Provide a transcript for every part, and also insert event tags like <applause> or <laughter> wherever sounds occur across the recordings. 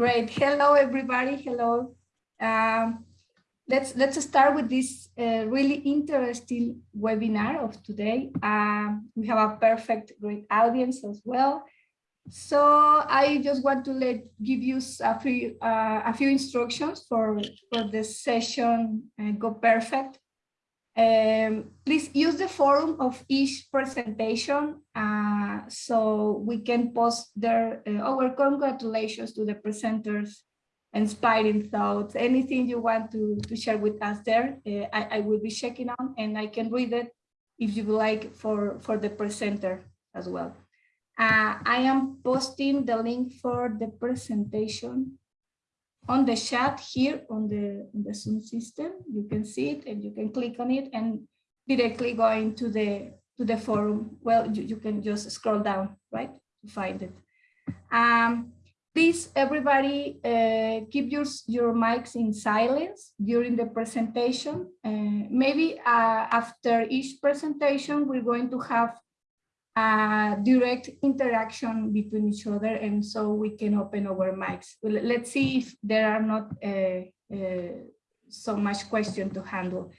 Great. Hello, everybody. Hello. Um, let's let's start with this uh, really interesting webinar of today. Uh, we have a perfect, great audience as well. So I just want to let give you a few uh, a few instructions for for the session uh, go perfect. Um, please use the forum of each presentation uh, so we can post there uh, our congratulations to the presenters, inspiring thoughts, anything you want to, to share with us there, uh, I, I will be checking on and I can read it if you would like for, for the presenter as well. Uh, I am posting the link for the presentation on the chat here on the, on the Zoom system. You can see it and you can click on it and directly go into the to the forum. Well, you, you can just scroll down, right, to find it. Um, please, everybody, uh, keep your, your mics in silence during the presentation. Uh, maybe uh, after each presentation, we're going to have uh, direct interaction between each other and so we can open our mics. Let's see if there are not uh, uh, so much question to handle.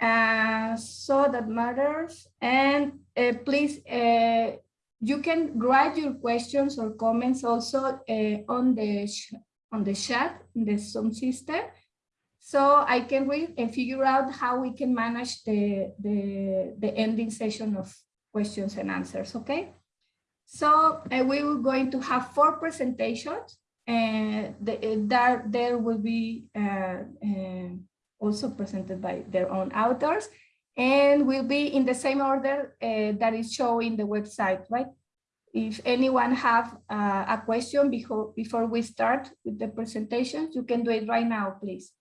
Uh, so that matters. And uh, please, you can write your questions or comments also on the on the chat in the Zoom system. So I can read and figure out how we can manage the, the, the ending session of questions and answers, okay? So uh, we are going to have four presentations and the, uh, there, there will be uh, uh, also presented by their own authors and will be in the same order that is showing the website, right? If anyone have a question before, before we start with the presentation, you can do it right now, please.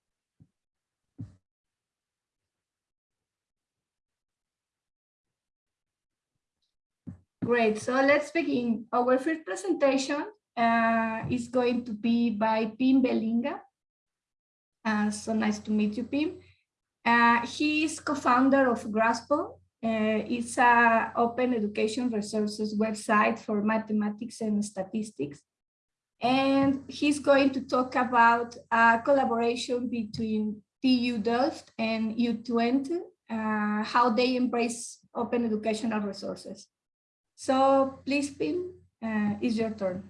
Great, so let's begin. Our first presentation uh, is going to be by Pim Bellinga. Uh, so nice to meet you, Pim. Uh, he is co-founder of Grasple. Uh, it's an open education resources website for mathematics and statistics. And he's going to talk about a collaboration between TU Delft and U Twente, uh, how they embrace open educational resources. So please, Pim, uh, it's your turn.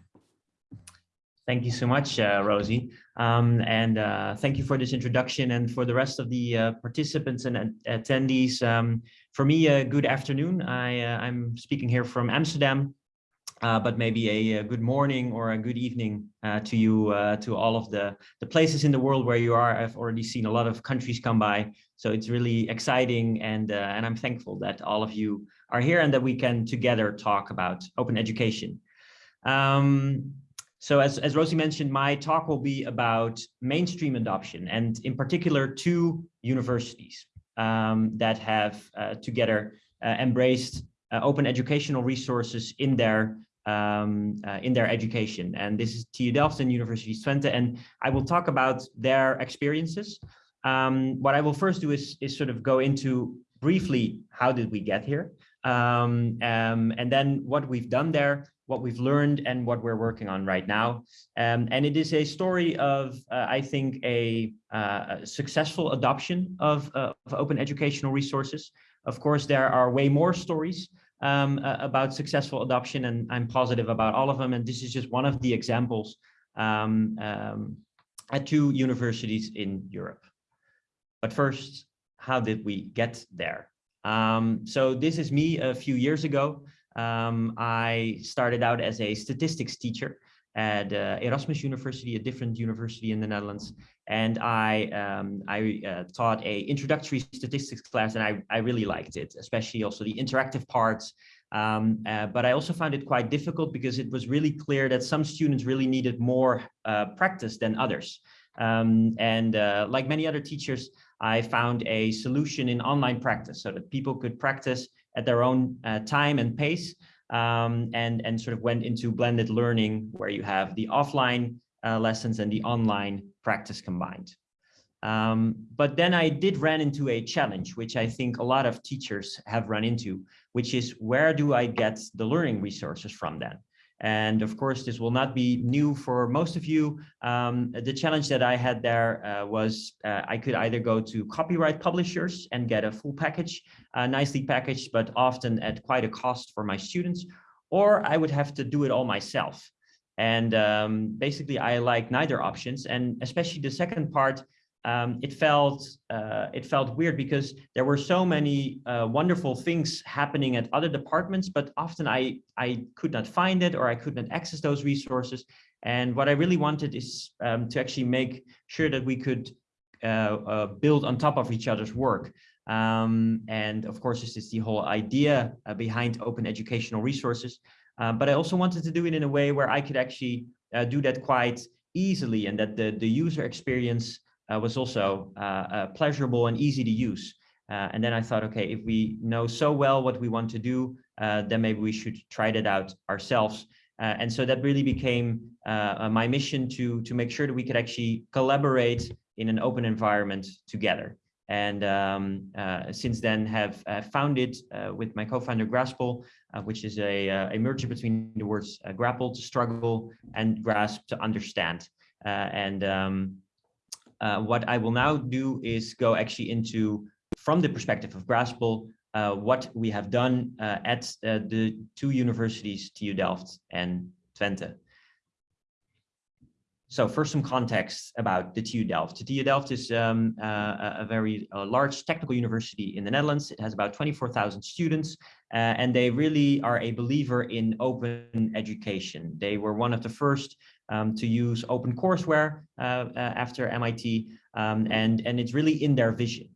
Thank you so much, uh, Rosie. Um, and uh, thank you for this introduction and for the rest of the uh, participants and attendees. Um, for me, uh, good afternoon. I, uh, I'm speaking here from Amsterdam, uh, but maybe a, a, good morning or a good evening to you, to all of the, the places in the world where you are. I've already seen a lot of countries come by, so it's really exciting and, and I'm thankful that all of you are here and that we can together talk about open education. Um, so as, as Rosie mentioned, my talk will be about mainstream adoption and in particular two universities um, that have uh, together uh, embraced uh, open educational resources in their um, uh, in their education. And this is TU Delft and University Twente. And I will talk about their experiences. Um, what I will first do is, is sort of go into briefly, how did we get here? um, um, and then what we've done there, what we've learned and what we're working on right now. Um, and it is a story of, uh, I think, a, uh, successful adoption of, uh, of, open educational resources. Of course, there are way more stories um, about successful adoption, and I'm positive about all of them. And this is just one of the examples um, um, at two universities in Europe. But first, how did we get there? Um, so this is me a few years ago. Um, I started out as a statistics teacher at uh, Erasmus University, a different university in the Netherlands. And I, um, I uh, taught a introductory statistics class and I, I really liked it, especially also the interactive parts. Um, uh, but I also found it quite difficult because it was really clear that some students really needed more uh, practice than others. Um, and uh, like many other teachers, I found a solution in online practice so that people could practice at their own uh, time and pace um, and, and sort of went into blended learning where you have the offline uh, lessons and the online practice combined. Um, but then I did run into a challenge, which I think a lot of teachers have run into, which is where do I get the learning resources from then? And of course, this will not be new for most of you. Um, the challenge that I had there uh, was uh, I could either go to copyright publishers and get a full package, uh, nicely packaged, but often at quite a cost for my students, or I would have to do it all myself. And um, basically, I like neither options. And especially the second part, um, it felt uh, it felt weird because there were so many uh, wonderful things happening at other departments, but often I I could not find it or I could not access those resources. And what I really wanted is um, to actually make sure that we could uh, uh build on top of each other's work. Um, and of course, this is the whole idea uh, behind open educational resources. Uh, but I also wanted to do it in a way where I could actually do that quite easily and that the, the user experience uh, was also uh, uh, pleasurable and easy to use. and then I thought, okay, if we know so well what we want to do, then maybe we should try that out ourselves. and so that really became my mission to, to make sure that we could actually collaborate in an open environment together and um, uh, since then have uh, founded uh, with my co-founder Grasple, which is a, a merger between the words grapple to struggle and grasp to understand. and um, uh, what I will now do is go actually into, from the perspective of Grasple, uh, what we have done uh, at uh, the two universities, TU Delft and Twente. So first some context about the TU Delft. The TU Delft is um, uh, a very uh, large technical university in the Netherlands. It has about 24,000 students uh, and they really are a believer in open education. They were one of the first um, to use open courseware uh, uh, after MIT, um, and, and it's really in their vision.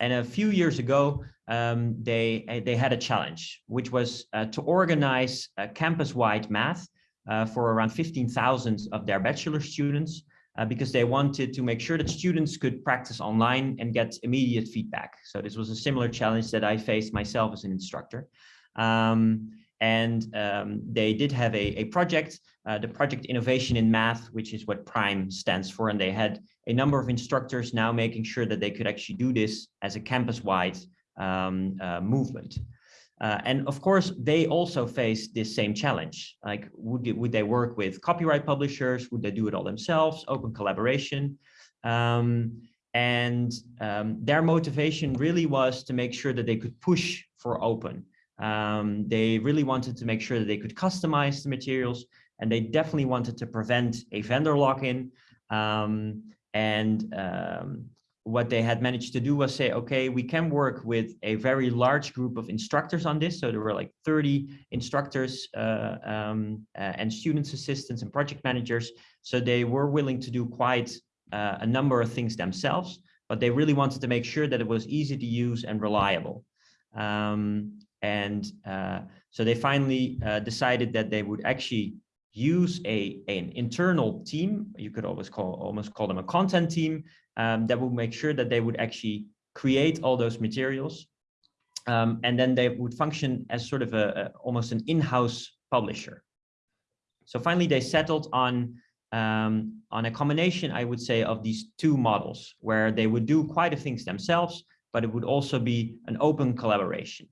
And a few years ago, um, they, they had a challenge, which was uh, to organize campus-wide math uh, for around 15,000 of their bachelor students uh, because they wanted to make sure that students could practice online and get immediate feedback. So this was a similar challenge that I faced myself as an instructor. Um, and um, they did have a, a project, uh, the project Innovation in Math, which is what PRIME stands for. And they had a number of instructors now making sure that they could actually do this as a campus-wide um, uh, movement. Uh, and of course, they also face this same challenge. Like, would, they, would they work with copyright publishers? Would they do it all themselves? Open collaboration. Um, and um, their motivation really was to make sure that they could push for open. Um, they really wanted to make sure that they could customize the materials and they definitely wanted to prevent a vendor lock-in. Um, and um, what they had managed to do was say, okay, we can work with a very large group of instructors on this. So there were like 30 instructors uh, um, uh, and students assistants and project managers. So they were willing to do quite uh, a number of things themselves, but they really wanted to make sure that it was easy to use and reliable. Um, and uh, so they finally uh, decided that they would actually use a an internal team. You could always call almost call them a content team um, that would make sure that they would actually create all those materials. Um, and then they would function as sort of a, a almost an in-house publisher. So finally, they settled on um, on a combination, I would say, of these two models, where they would do quite a things themselves, but it would also be an open collaboration.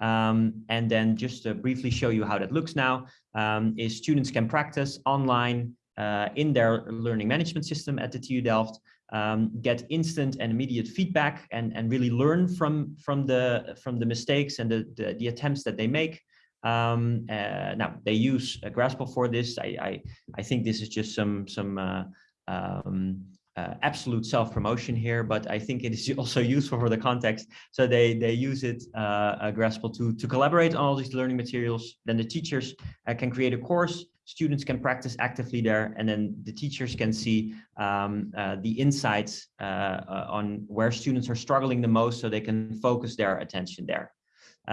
Um, and then just to briefly show you how that looks now, um, is students can practice online uh, in their learning management system at the TU Delft, um, get instant and immediate feedback and, and really learn from, from, the, from the mistakes and the, the, the attempts that they make. Um, uh, now, they use uh, Grasple for this. I, I, I, think this is just some, some uh, um, uh, absolute self-promotion here, but I think it is <laughs> also useful for the context. So they they use it, uh, Grasple, to to collaborate on all these learning materials. Then the teachers uh, can create a course. Students can practice actively there, and then the teachers can see um, uh, the insights uh, uh, on where students are struggling the most, so they can focus their attention there.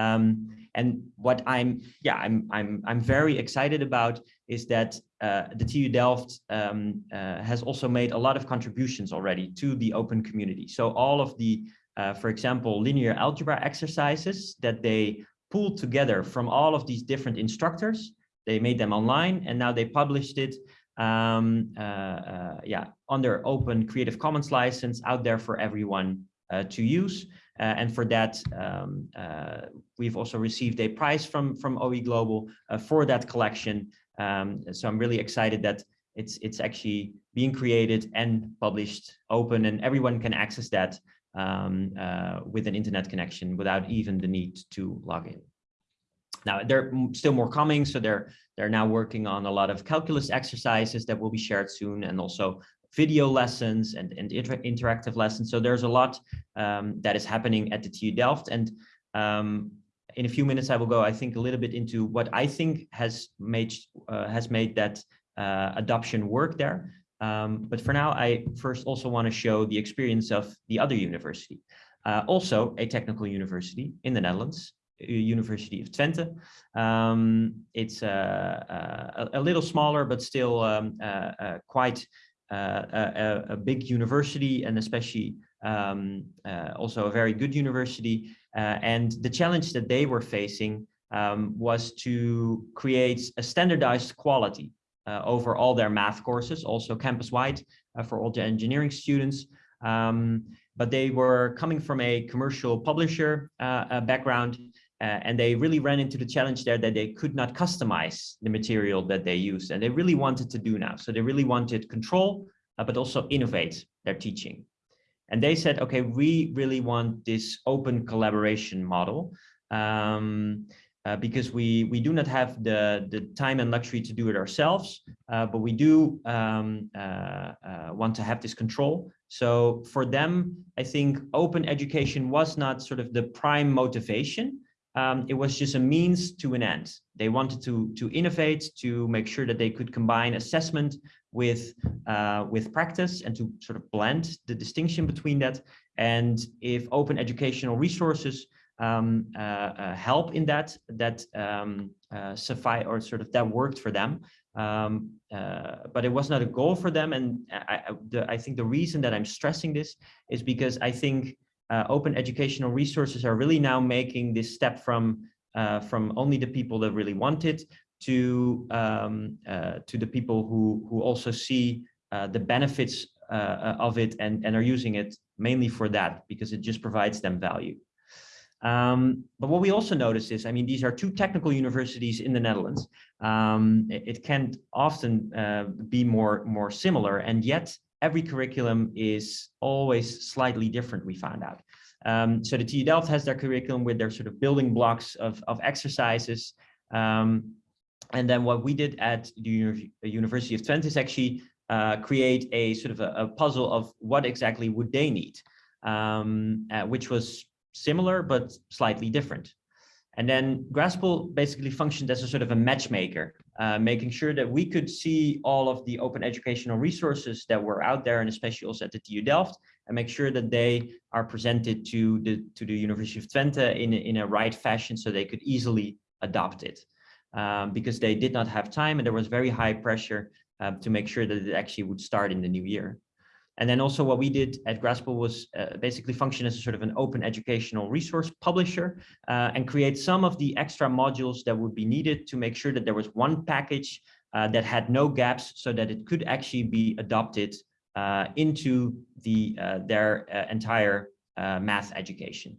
Um, and what I'm, yeah, I'm, I'm, I'm very excited about is that uh, the TU Delft um, uh, has also made a lot of contributions already to the open community. So all of the, uh, for example, linear algebra exercises that they pulled together from all of these different instructors, they made them online and now they published it um, uh, uh, yeah, under open Creative Commons license out there for everyone uh, to use. Uh, and for that, um, uh, we've also received a prize from, from OE Global uh, for that collection. Um, so I'm really excited that it's, it's actually being created and published open and everyone can access that um, with an internet connection without even the need to log in. Now, there are still more coming, so they're, they're now working on a lot of calculus exercises that will be shared soon and also video lessons and, and inter interactive lessons. So there's a lot um, that is happening at the TU Delft. And um, in a few minutes, I will go, I think, a little bit into what I think has made, uh, has made that uh, adoption work there. Um, but for now, I first also want to show the experience of the other university, uh, also a technical university in the Netherlands, University of Twente. Um, it's uh, a, a, little smaller, but still um, uh, uh quite uh, a, a, big university and especially um, uh, also a very good university. and the challenge that they were facing um, was to create a standardized quality uh, over all their math courses, also campus-wide uh, for all the engineering students. Um, but they were coming from a commercial publisher uh, background, and they really ran into the challenge there that they could not customize the material that they used, and they really wanted to do now. So they really wanted control, but also innovate their teaching. And they said, okay, we really want this open collaboration model. Um, uh, because we we do not have the the time and luxury to do it ourselves, uh, but we do um, uh, uh, want to have this control. So for them, I think open education was not sort of the prime motivation. Um, it was just a means to an end. They wanted to to innovate, to make sure that they could combine assessment with uh, with practice and to sort of blend the distinction between that. And if open educational resources um, uh, uh, help in that that um, uh, suffice or sort of that worked for them um, uh, but it was not a goal for them and I, I, the, I, think the reason that I'm stressing this is because I think uh, open educational resources are really now making this step from uh, from only the people that really want it to um, to the people who who also see the benefits of it and, and are using it mainly for that because it just provides them value. Um, but what we also notice is, I mean, these are two technical universities in the Netherlands. Um, it, it, can often uh, be more, more similar, and yet every curriculum is always slightly different, we found out. Um, so the TU Delft has their curriculum with their sort of building blocks of, of exercises. Um, and then what we did at the University of Twente is actually uh, create a sort of a, a, puzzle of what exactly would they need, um, uh, which was similar, but slightly different. And then Grasple basically functioned as a sort of a matchmaker, uh, making sure that we could see all of the open educational resources that were out there, and especially also at the TU Delft, and make sure that they are presented to the to the University of Twente in a, in a right fashion, so they could easily adopt it, um, because they did not have time, and there was very high pressure uh, to make sure that it actually would start in the new year. And then also what we did at Grasple was uh, basically function as a sort of an open educational resource publisher uh, and create some of the extra modules that would be needed to make sure that there was one package uh, that had no gaps so that it could actually be adopted uh, into the uh, their uh, entire math education.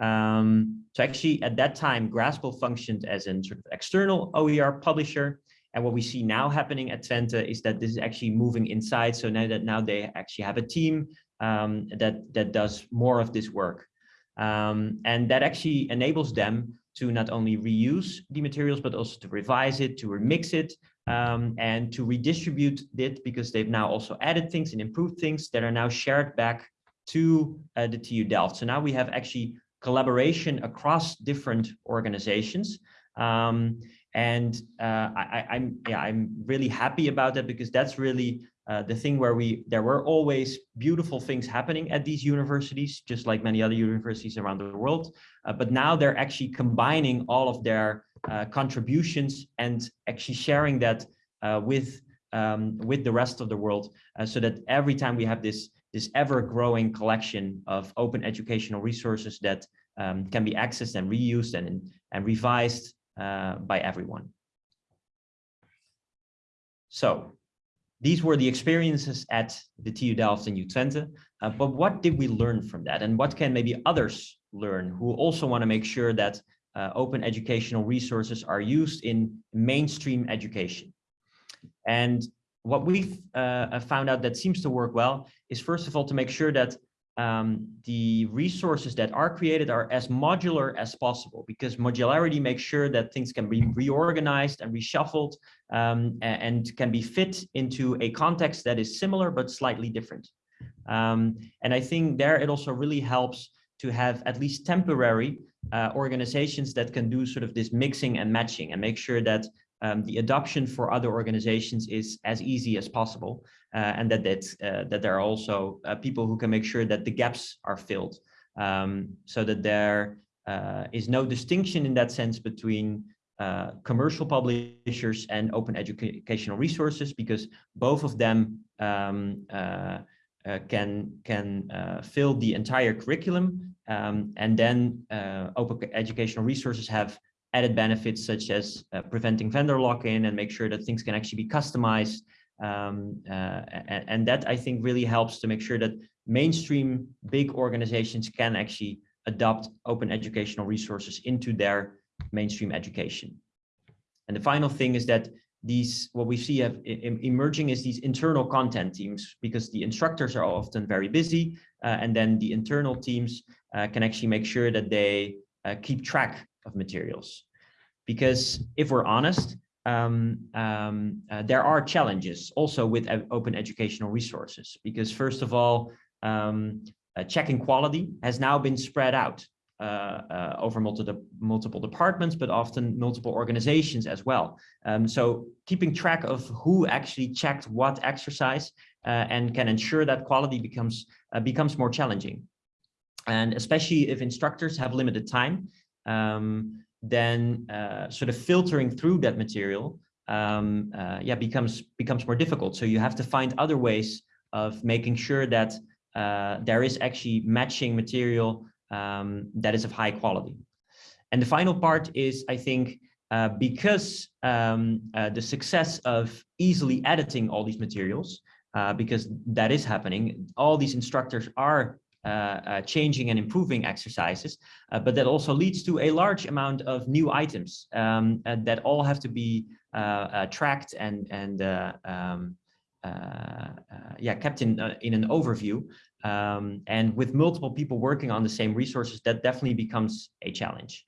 Um, so actually at that time, Grasple functioned as an sort of external OER publisher and what we see now happening at Twente is that this is actually moving inside. So now that now they actually have a team um, that, that does more of this work. Um, and that actually enables them to not only reuse the materials, but also to revise it, to remix it, um, and to redistribute it because they've now also added things and improved things that are now shared back to uh, the TU Delft. So now we have actually collaboration across different organizations. Um, and uh, I, am yeah I'm really happy about that because that's really uh, the thing where we there were always beautiful things happening at these universities, just like many other universities around the world. Uh, but now they're actually combining all of their uh, contributions and actually sharing that uh, with um, with the rest of the world, uh, so that every time we have this this ever-growing collection of open educational resources that um, can be accessed and reused and and revised uh, by everyone. So these were the experiences at the TU Delft and UTwente, uh, but what did we learn from that? And what can maybe others learn who also want to make sure that uh, open educational resources are used in mainstream education? And what we've uh, found out that seems to work well is first of all to make sure that um, the resources that are created are as modular as possible because modularity makes sure that things can be reorganized and reshuffled um, and can be fit into a context that is similar but slightly different. Um, and I think there it also really helps to have at least temporary uh, organizations that can do sort of this mixing and matching and make sure that um, the adoption for other organizations is as easy as possible, uh, and that that, uh, that there are also uh, people who can make sure that the gaps are filled, um, so that there uh, is no distinction in that sense between uh, commercial publishers and open educational resources, because both of them um, uh, can can fill the entire curriculum, um, and then open educational resources have added benefits such as uh, preventing vendor lock-in and make sure that things can actually be customized. Um, uh, and, that I think really helps to make sure that mainstream big organizations can actually adopt open educational resources into their mainstream education. And the final thing is that these what we see have emerging is these internal content teams because the instructors are often very busy uh, and then the internal teams uh, can actually make sure that they uh, keep track of materials. Because if we're honest, um, um, uh, there are challenges also with open educational resources. Because first of all, um, uh, checking quality has now been spread out uh, uh over multiple, multiple departments, but often multiple organizations as well. Um, so keeping track of who actually checked what exercise uh, and can ensure that quality becomes uh, becomes more challenging. And especially if instructors have limited time, um, then uh, sort of filtering through that material um, uh, yeah, becomes, becomes more difficult. So you have to find other ways of making sure that uh, there is actually matching material um, that is of high quality. And the final part is, I think, uh, because um, uh, the success of easily editing all these materials, uh, because that is happening, all these instructors are changing and improving exercises, uh, but that also leads to a large amount of new items um, that all have to be tracked and and um, yeah kept in in an overview. Um, and with multiple people working on the same resources, that definitely becomes a challenge.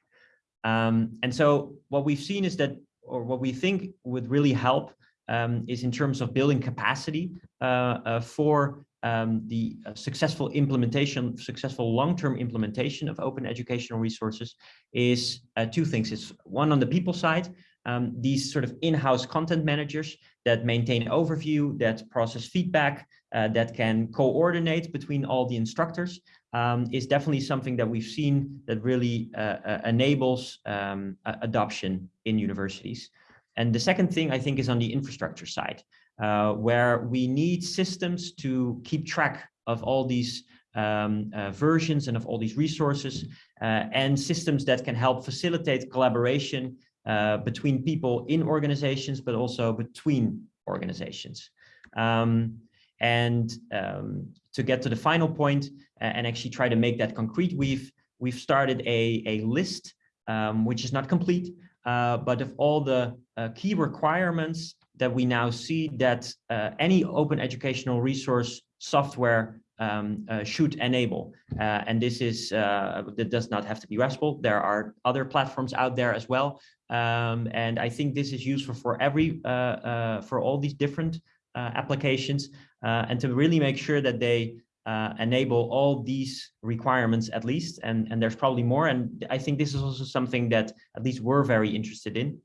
Um, and so what we've seen is that, or what we think would really help um, is in terms of building capacity uh, uh, for um, the uh, successful implementation, successful long-term implementation of open educational resources is uh, two things. It's one on the people side, um, these sort of in-house content managers that maintain overview, that process feedback, uh, that can coordinate between all the instructors um, is definitely something that we've seen that really uh, uh, enables um, adoption in universities. And the second thing I think is on the infrastructure side uh, where we need systems to keep track of all these um, uh, versions and of all these resources uh, and systems that can help facilitate collaboration uh, between people in organizations, but also between organizations. Um, and um, to get to the final point and actually try to make that concrete, we've we've started a, a list, um, which is not complete, uh, but of all the uh, key requirements that we now see that uh, any open educational resource software um, uh, should enable. Uh, and this is, uh, that does not have to be Grasple. There are other platforms out there as well. Um, and I think this is useful for every, uh, uh, for all these different applications and to really make sure that they enable all these requirements at least. And, and there's probably more. And I think this is also something that at least we're very interested in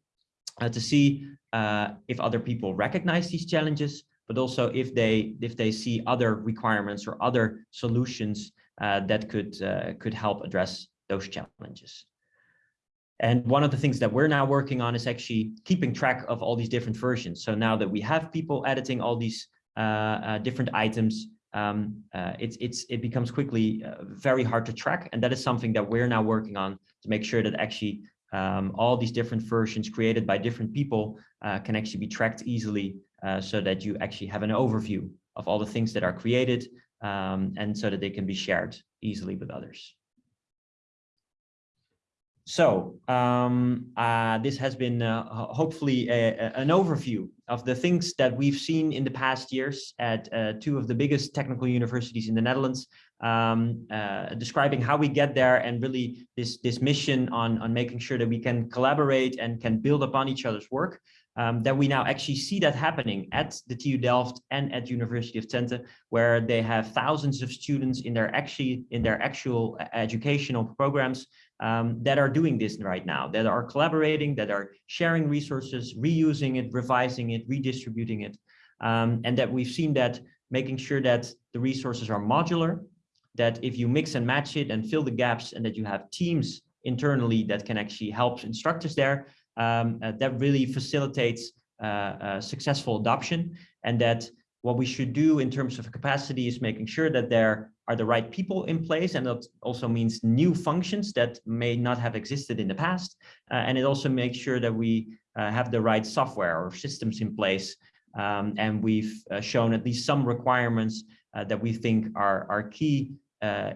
uh, to see uh, if other people recognize these challenges, but also if they if they see other requirements or other solutions uh, that could uh, could help address those challenges. And one of the things that we're now working on is actually keeping track of all these different versions. So now that we have people editing all these uh, uh, different items, um, it's it's it becomes quickly very hard to track, and that is something that we're now working on to make sure that actually um, all these different versions created by different people uh, can actually be tracked easily uh, so that you actually have an overview of all the things that are created um, and so that they can be shared easily with others. So um, uh, this has been uh, hopefully a, a, an overview of the things that we've seen in the past years at uh, two of the biggest technical universities in the Netherlands, um, uh, describing how we get there and really this, this mission on, on making sure that we can collaborate and can build upon each other's work. Um, that we now actually see that happening at the TU Delft and at University of Twente, where they have thousands of students in their actually in their actual uh, educational programs um, that are doing this right now, that are collaborating, that are sharing resources, reusing it, revising it, redistributing it. Um, and that we've seen that making sure that the resources are modular, that if you mix and match it and fill the gaps and that you have teams internally that can actually help instructors there, um, uh, that really facilitates uh, uh, successful adoption and that what we should do in terms of capacity is making sure that there are the right people in place and that also means new functions that may not have existed in the past uh, and it also makes sure that we uh, have the right software or systems in place um, and we've uh, shown at least some requirements that we think are are key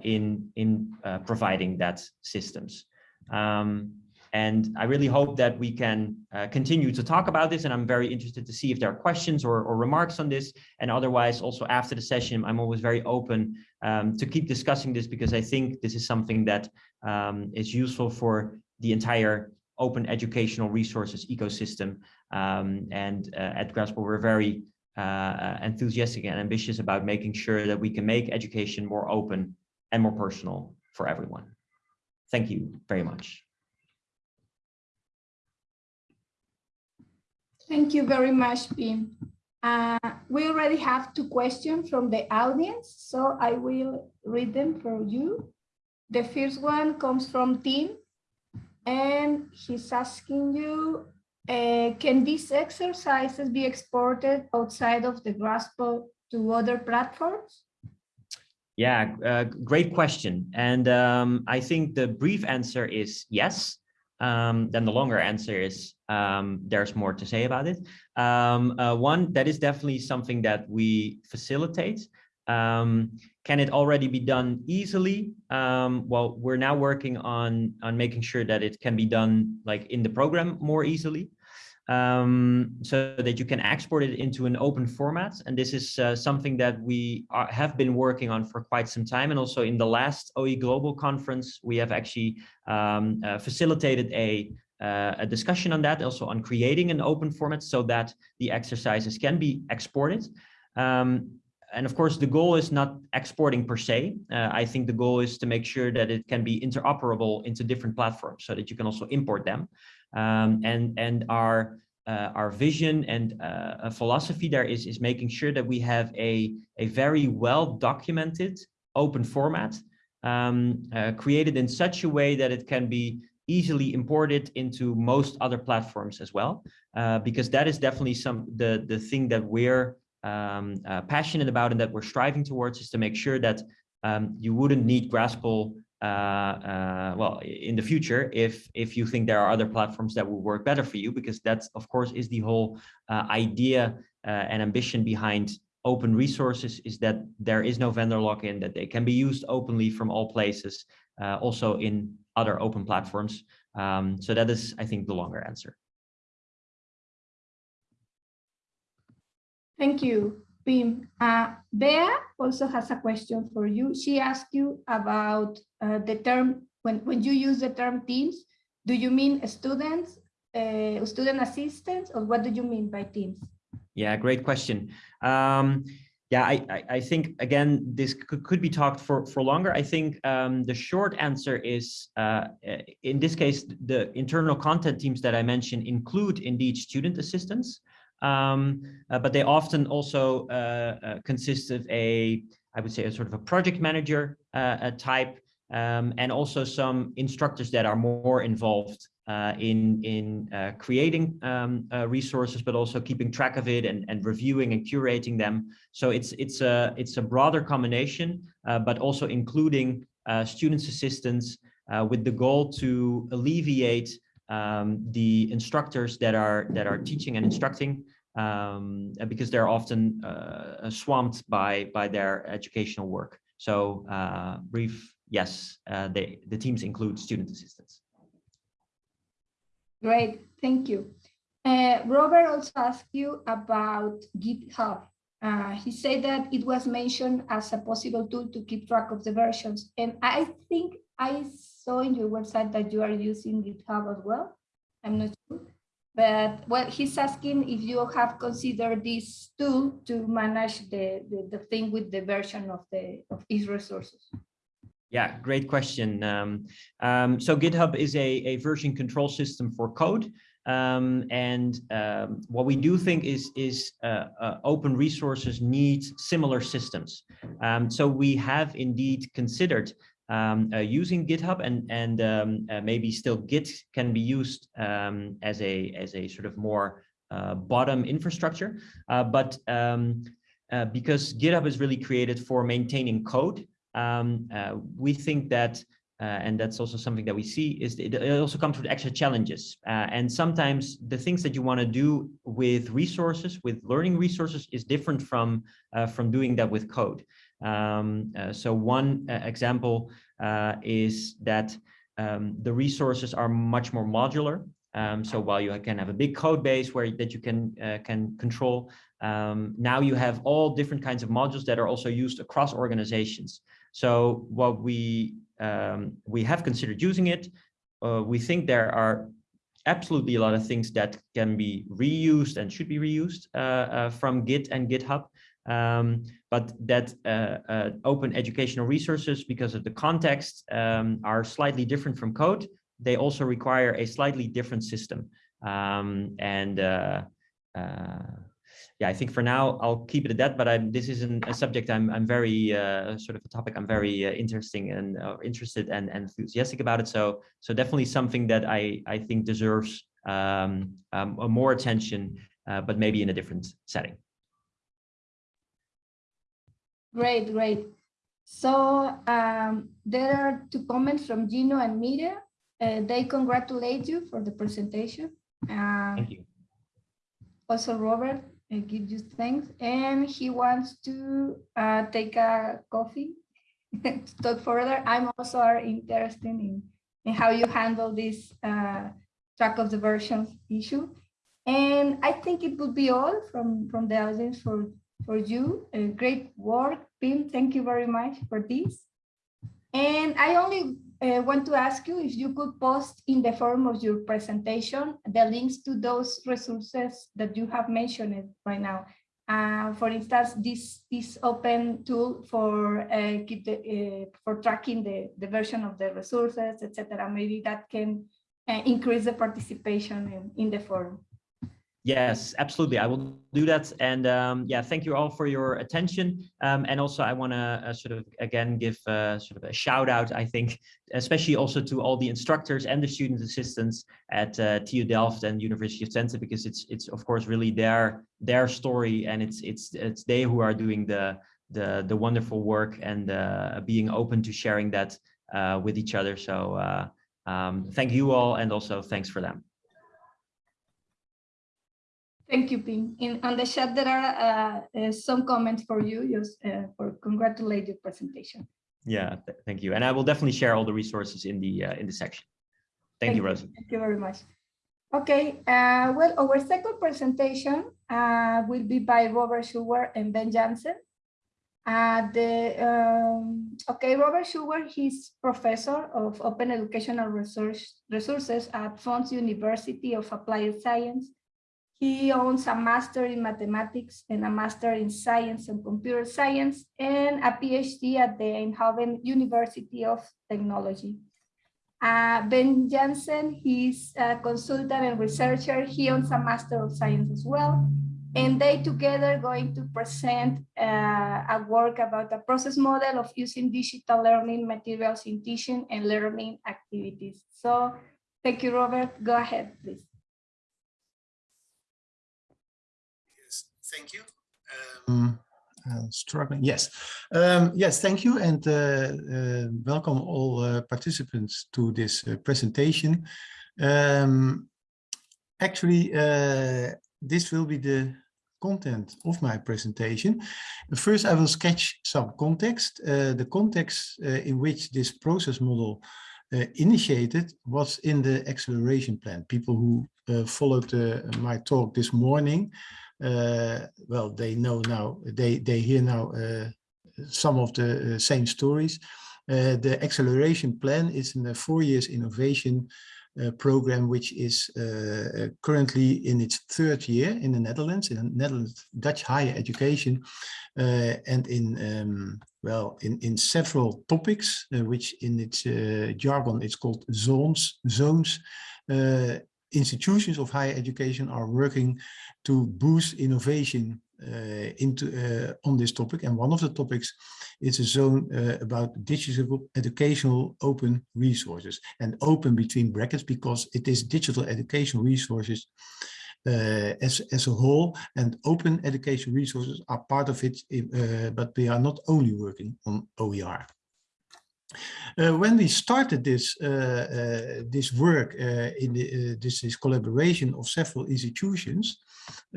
in in uh, providing that systems um, and I really hope that we can uh, continue to talk about this. And I'm very interested to see if there are questions or, or remarks on this. And otherwise, also after the session, I'm always very open um, to keep discussing this because I think this is something that um, is useful for the entire open educational resources ecosystem. Um, and uh, at Grasple, we're very uh, enthusiastic and ambitious about making sure that we can make education more open and more personal for everyone. Thank you very much. Thank you very much, Pim. Uh, we already have two questions from the audience, so I will read them for you. The first one comes from Tim, and he's asking you, uh, can these exercises be exported outside of the Grasple to other platforms? Yeah, uh, great question. And um, I think the brief answer is yes um, then the longer answer is um, there's more to say about it. Um, uh, one, that is definitely something that we facilitate. Um, can it already be done easily? Um, well, we're now working on, on making sure that it can be done like in the program more easily um, so that you can export it into an open format. And this is uh, something that we are, have been working on for quite some time. And also in the last OE Global Conference, we have actually um, uh, facilitated a, uh, a discussion on that, also on creating an open format so that the exercises can be exported. Um, and of course, the goal is not exporting per se. Uh, I think the goal is to make sure that it can be interoperable into different platforms so that you can also import them. Um, and and our uh, our vision and uh, a philosophy there is is making sure that we have a a very well documented open format um, uh, created in such a way that it can be easily imported into most other platforms as well uh, because that is definitely some the the thing that we're um, uh, passionate about and that we're striving towards is to make sure that um, you wouldn't need Grasple uh, uh, well, in the future, if if you think there are other platforms that will work better for you, because that's of course is the whole uh, idea and ambition behind open resources is that there is no vendor lock-in, that they can be used openly from all places, also in other open platforms. Um, so that is, I think, the longer answer. Thank you. Pim. Uh, Bea also has a question for you. She asked you about uh, the term, when, when you use the term teams, do you mean students, uh, student assistants, or what do you mean by teams? Yeah, great question. Um, yeah, I, I, I, think, again, this could, could be talked for, for longer. I think um, the short answer is, uh, in this case, the internal content teams that I mentioned include indeed student assistants um, uh, but they often also uh, uh, consist of a, I would say, a sort of a project manager uh, type, um, and also some instructors that are more involved uh, in in uh, creating um, resources, but also keeping track of it and, and reviewing and curating them. So it's it's a it's a broader combination, but also including students' assistants with the goal to alleviate um, the instructors that are that are teaching and instructing um, because they're often uh, swamped by by their educational work. So uh, brief, yes, uh, they, the teams include student assistants. Great, thank you. Uh, Robert also asked you about GitHub. Uh, he said that it was mentioned as a possible tool to keep track of the versions. And I think I saw in your website that you are using GitHub as well. I'm not sure. But well, he's asking if you have considered this tool to manage the, the, the thing with the version of the of each resources. Yeah, great question. Um, um, so GitHub is a, a version control system for code. Um, and um, what we do think is, is uh, uh, open resources need similar systems. Um, so we have indeed considered um, uh, using GitHub and, and um, uh, maybe still Git can be used um, as, a, as a sort of more uh, bottom infrastructure. Uh, but because GitHub is really created for maintaining code, we think that uh, and that's also something that we see is it, it also comes with extra challenges uh, and sometimes the things that you want to do with resources with learning resources is different from uh, from doing that with code um, uh, so one uh, example uh, is that um, the resources are much more modular um, so while you can have a big code base where that you can can control um, now you have all different kinds of modules that are also used across organizations so what we um, we have considered using it. Uh, we think there are absolutely a lot of things that can be reused and should be reused uh, uh, from Git and GitHub. Um, but that uh, uh, open educational resources, because of the context, um, are slightly different from code. They also require a slightly different system. Um, and uh, yeah, I think for now I'll keep it at that. But I'm, this is an, a subject I'm I'm very uh, sort of a topic I'm very uh, interesting and uh, interested and, and enthusiastic about it. So so definitely something that I I think deserves um, um, more attention, uh, but maybe in a different setting. Great, great. So um, there are two comments from Gino and Mira. Uh, they congratulate you for the presentation. Uh, Thank you. Also, Robert, I give you thanks. And he wants to uh, take a coffee <laughs> to talk further. I'm also interested in, in how you handle this uh, track of the versions issue. And I think it would be all from, from the audience for, for you. Uh, great work, Pim. Thank you very much for this. And I only uh, want to ask you if you could post in the form of your presentation the links to those resources that you have mentioned right now. Uh, for instance, this this open tool for uh, keep the, uh, for tracking the the version of the resources, etc. Maybe that can uh, increase the participation in, in the forum. Yes, absolutely. I will do that. And um, yeah, thank you all for your attention. Um, and also I want to uh, sort of, again, give uh, sort of a shout out, I think, especially also to all the instructors and the student assistants at uh, TU Delft and University of Twente, because it's, it's of course, really their, their story. And it's, it's, it's they who are doing the, the, the wonderful work and uh, being open to sharing that uh, with each other. So uh, um, thank you all. And also thanks for them. Thank you, Pim. In on the chat, there are uh, uh, some comments for you, just uh, for congratulate your presentation. Yeah, th thank you. And I will definitely share all the resources in the uh, in the section. Thank, thank you, Rosie. Thank you very much. Okay, uh, well, our second presentation uh, will be by Robert Schuwer and Ben Janssen. the um, okay, Robert Schuwer, he's professor of open educational resource, resources at Fontys University of Applied Science he owns a master in mathematics and a master in science and computer science and a PhD at the Eindhoven University of Technology. Uh, ben Janssen, he's a consultant and researcher. He owns a master of science as well. And they together going to present uh, a work about a process model of using digital learning materials in teaching and learning activities. So thank you, Robert. Go ahead, please. Thank you. Um, uh, struggling, yes. Um, yes, thank you and uh, uh, welcome all uh, participants to this presentation. Um, actually, this will be the content of my presentation. First, I will sketch some context. Uh, the context uh, in which this process model uh, initiated was in the acceleration plan. People who followed my talk this morning, well, they know now, they, they hear now some of the same stories. the acceleration plan is in a four years innovation uh, program, which is uh, currently in its third year in the Netherlands, in the Netherlands Dutch higher education, uh, and in um, well in in several topics, which in its jargon it's called zones zones. Institutions of higher education are working to boost innovation uh, into uh, on this topic and one of the topics is a zone uh, about digital educational open resources and open between brackets because it is digital educational resources uh, as, as a whole and open education resources are part of it uh, but we are not only working on OER. Uh, when we started this uh, uh, this work in the, this, this collaboration of several institutions,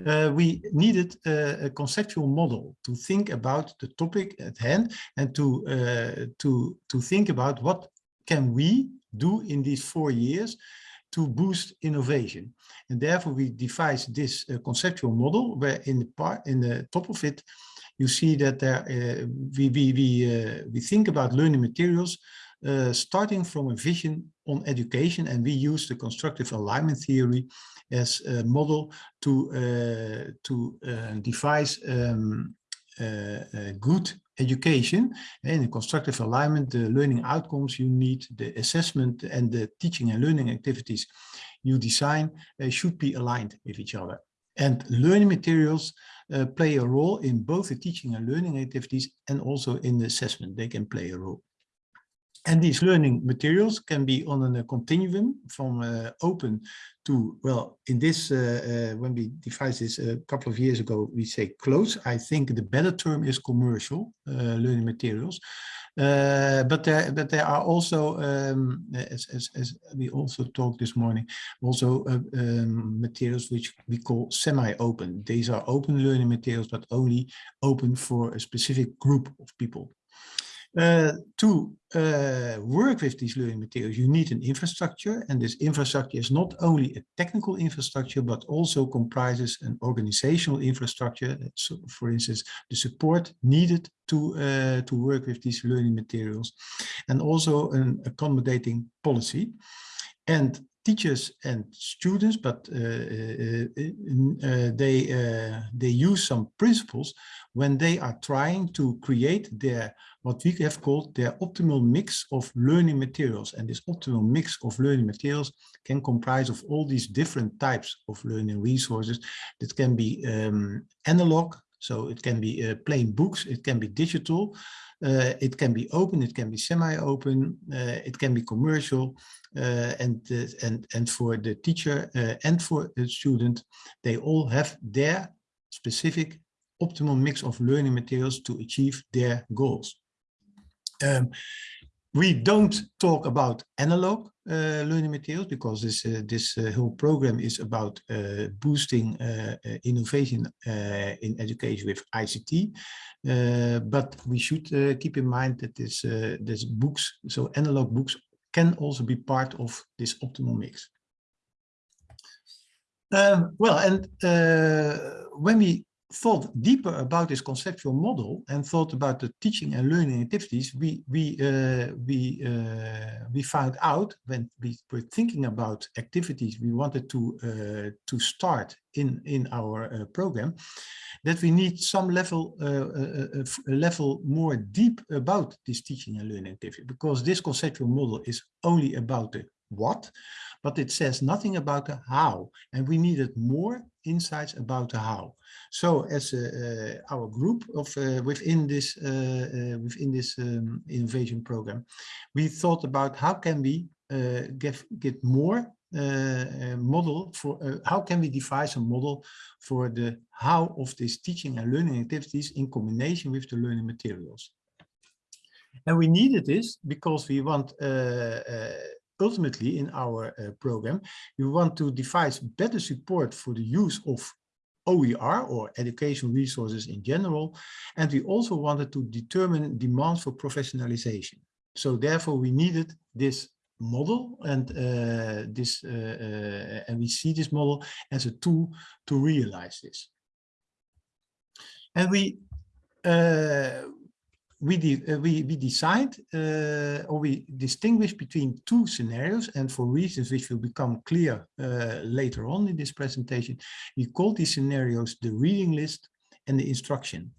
uh, we needed a, a, conceptual model to think about the topic at hand and to uh, to to think about what can we do in these four years to boost innovation. And therefore we devised this uh, conceptual model where in the part in the top of it you see that there uh, we we we, uh, we think about learning materials uh, starting from a vision on education and we use the constructive alignment theory as a model to to devise um, good education. And constructive alignment the learning outcomes you need the assessment and the teaching and learning activities you design uh, should be aligned with each other. And learning materials Uh, play a role in both the teaching and learning activities and also in the assessment. They can play a role and these learning materials can be on a continuum from uh, open to, well, in this, uh, uh, when we devised this a couple of years ago, we say close. I think the better term is commercial uh, learning materials. Uh, but there, but there are also, um, as, as, as we also talked this morning, also uh, um, materials which we call semi-open. These are open learning materials, but only open for a specific group of people. Uh, to uh, work with these learning materials, you need an infrastructure, and this infrastructure is not only a technical infrastructure, but also comprises an organizational infrastructure. So, for instance, the support needed to uh, to work with these learning materials, and also an accommodating policy. And teachers and students, but uh, uh, uh, they they use some principles when they are trying to create their what we have called their optimal mix of learning materials. And this optimal mix of learning materials can comprise of all these different types of learning resources that can be um, analog, so it can be uh, plain books, it can be digital, uh, it can be open, it can be semi-open, uh, it can be commercial, uh, and and and for the teacher and for the student, they all have their specific optimal mix of learning materials to achieve their goals. Um, we don't talk about analog learning materials because this uh, this uh, whole program is about uh, boosting uh, uh, innovation in education with ICT. but we should keep in mind that this this books, so analog books, can also be part of this optimal mix. Um, well, and when we thought deeper about this conceptual model and thought about the teaching and learning activities, we we uh, we uh, we found out when we were thinking about activities we wanted to uh, to start in in our uh, program, that we need some level uh, uh, a level more deep about this teaching and learning activity because this conceptual model is only about the what, but it says nothing about the how, and we needed more insights about the how. So as uh, our group of uh, within this uh, within this um, innovation program, we thought about how can we get get more uh, model for uh, how can we devise a model for the how of this teaching and learning activities in combination with the learning materials. And we needed this because we want uh, ultimately in our uh, program, we want to devise better support for the use of OER or educational resources in general. And we also wanted to determine demands for professionalization. So therefore we needed this model and uh, this uh, uh, and we see this model as a tool to realize this. And we uh, we, de uh, we, we decide uh, or we distinguish between two scenarios and for reasons which will become clear uh, later on in this presentation, we call these scenarios the reading list and the instruction.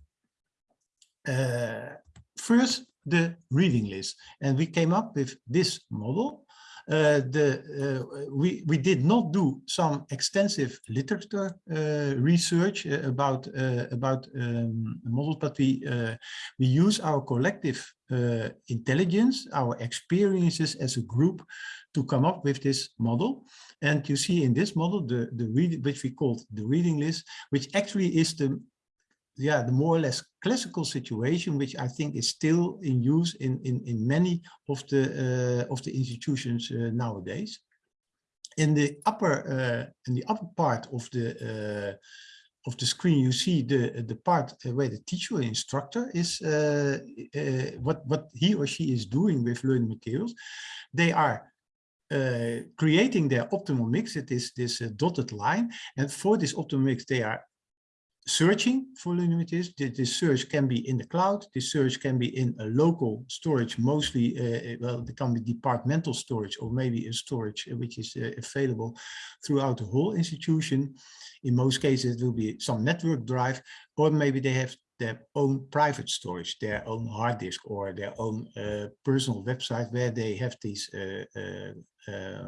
Uh, first, the reading list. And we came up with this model the, uh, we, we did not do some extensive literature uh, research about, about um, models, but we, we use our collective intelligence, our experiences as a group to come up with this model. And you see in this model, the, the read, which we called the reading list, which actually is the yeah, the more or less classical situation, which I think is still in use in, in, in many of the, uh, of the institutions uh, nowadays. In the upper, uh, in the upper part of the, uh, of the screen, you see the, the part where the teacher instructor is, uh, uh, what, what he or she is doing with learning materials. They are uh, creating their optimal mix. It is this uh, dotted line. And for this optimal mix, they are searching for materials. This search can be in the cloud. This search can be in a local storage, mostly, uh, well, it can be departmental storage or maybe a storage uh, which is uh, available throughout the whole institution. In most cases, it will be some network drive, or maybe they have their own private storage, their own hard disk or their own uh, personal website where they have these, uh, uh,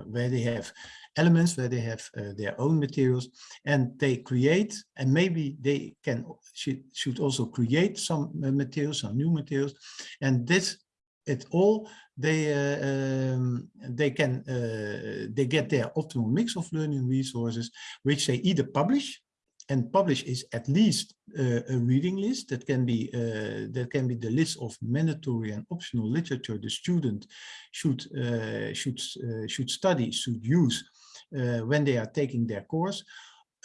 where they have elements where they have uh, their own materials and they create and maybe they can should, should also create some uh, materials some new materials and this it all they uh, um, they can uh, they get their optimal mix of learning resources which they either publish and publish is at least uh, a reading list that can be uh, that can be the list of mandatory and optional literature the student should uh, should should study should use uh, when they are taking their course.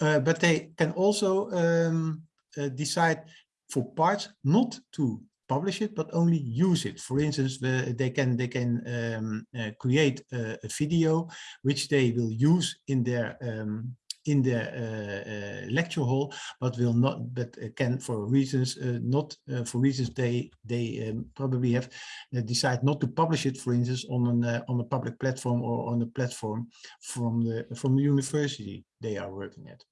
Uh, but they can also um, uh, decide for parts not to publish it, but only use it. For instance, they can they can um, uh, create a, a, video which they will use in their um, in the uh, uh, lecture hall, but will not, but can for reasons uh, not for reasons they they um, probably have decide not to publish it, for instance, on an on a public platform or on a platform from the from the university they are working at.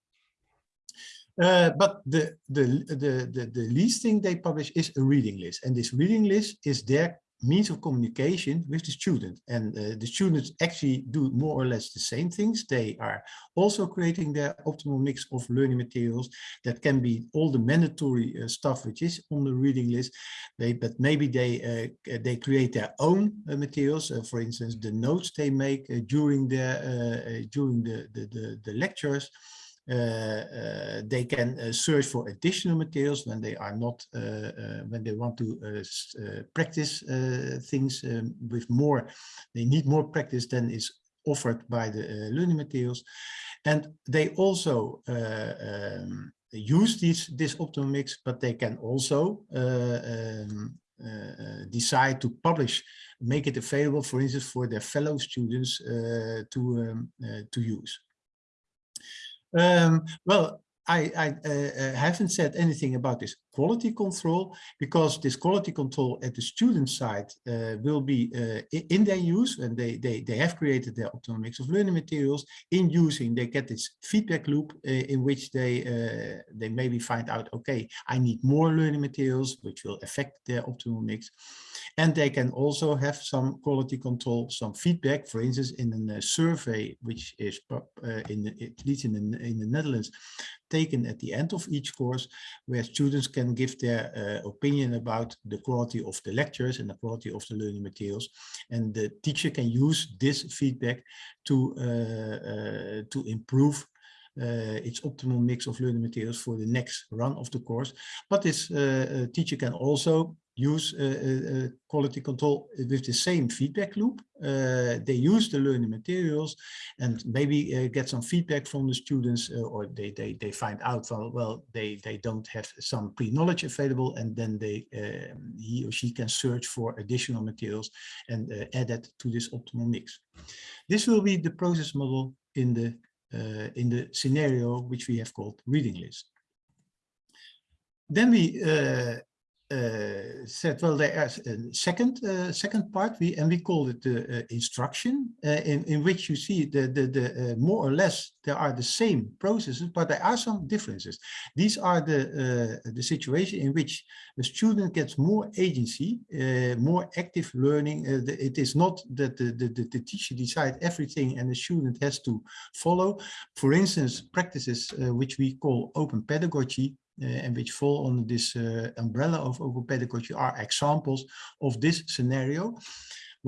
Uh, but the, the, the, the, the least thing they publish is a reading list. And this reading list is their means of communication with the student. And uh, the students actually do more or less the same things. They are also creating their optimal mix of learning materials that can be all the mandatory uh, stuff which is on the reading list. They but maybe they uh, they create their own uh, materials. Uh, for instance the notes they make uh, during their during the, the the, the lectures they can uh, search for additional materials when they are not when they want to practice things um, with more they need more practice than is offered by the learning materials and they also um, use this this optimal mix but they can also um, uh, decide to publish, make it available, for instance, for their fellow students uh, to um, uh, to use. Um, well, I, I uh, uh, haven't said anything about this quality control because this quality control at the student side uh, will be uh, in their use and they, they, they have created their optimal mix of learning materials. In using, they get this feedback loop uh, in which they, uh, they maybe find out, okay, I need more learning materials, which will affect their optimal mix. And they can also have some quality control, some feedback, for instance, in a survey, which is in the, at least in the, in the Netherlands, taken at the end of each course, where students can give their uh, opinion about the quality of the lectures and the quality of the learning materials. And the teacher can use this feedback to, uh, uh, to improve uh, its optimal mix of learning materials for the next run of the course. But this uh, teacher can also use uh, uh, uh, quality control with the same feedback loop. Uh, they use the learning materials and maybe uh, get some feedback from the students uh, or they, they, they find out, well, well they, they don't have some pre-knowledge available and then they he or she can search for additional materials and add that to this optimal mix. This will be the process model in the in the scenario which we have called reading list. Then we uh, Eh, eh, said, well, there eh, is a second uh, second part, we and we call it the uh, instruction, in in which you see the the, the more or less there are the same processes, but there are some differences. These are the the situation in which the student gets more agency, more active learning. The, it is not that the, the the teacher decides everything and the student has to follow. For instance, practices which we call open pedagogy and which fall under this umbrella of open pedagogy are examples of this scenario.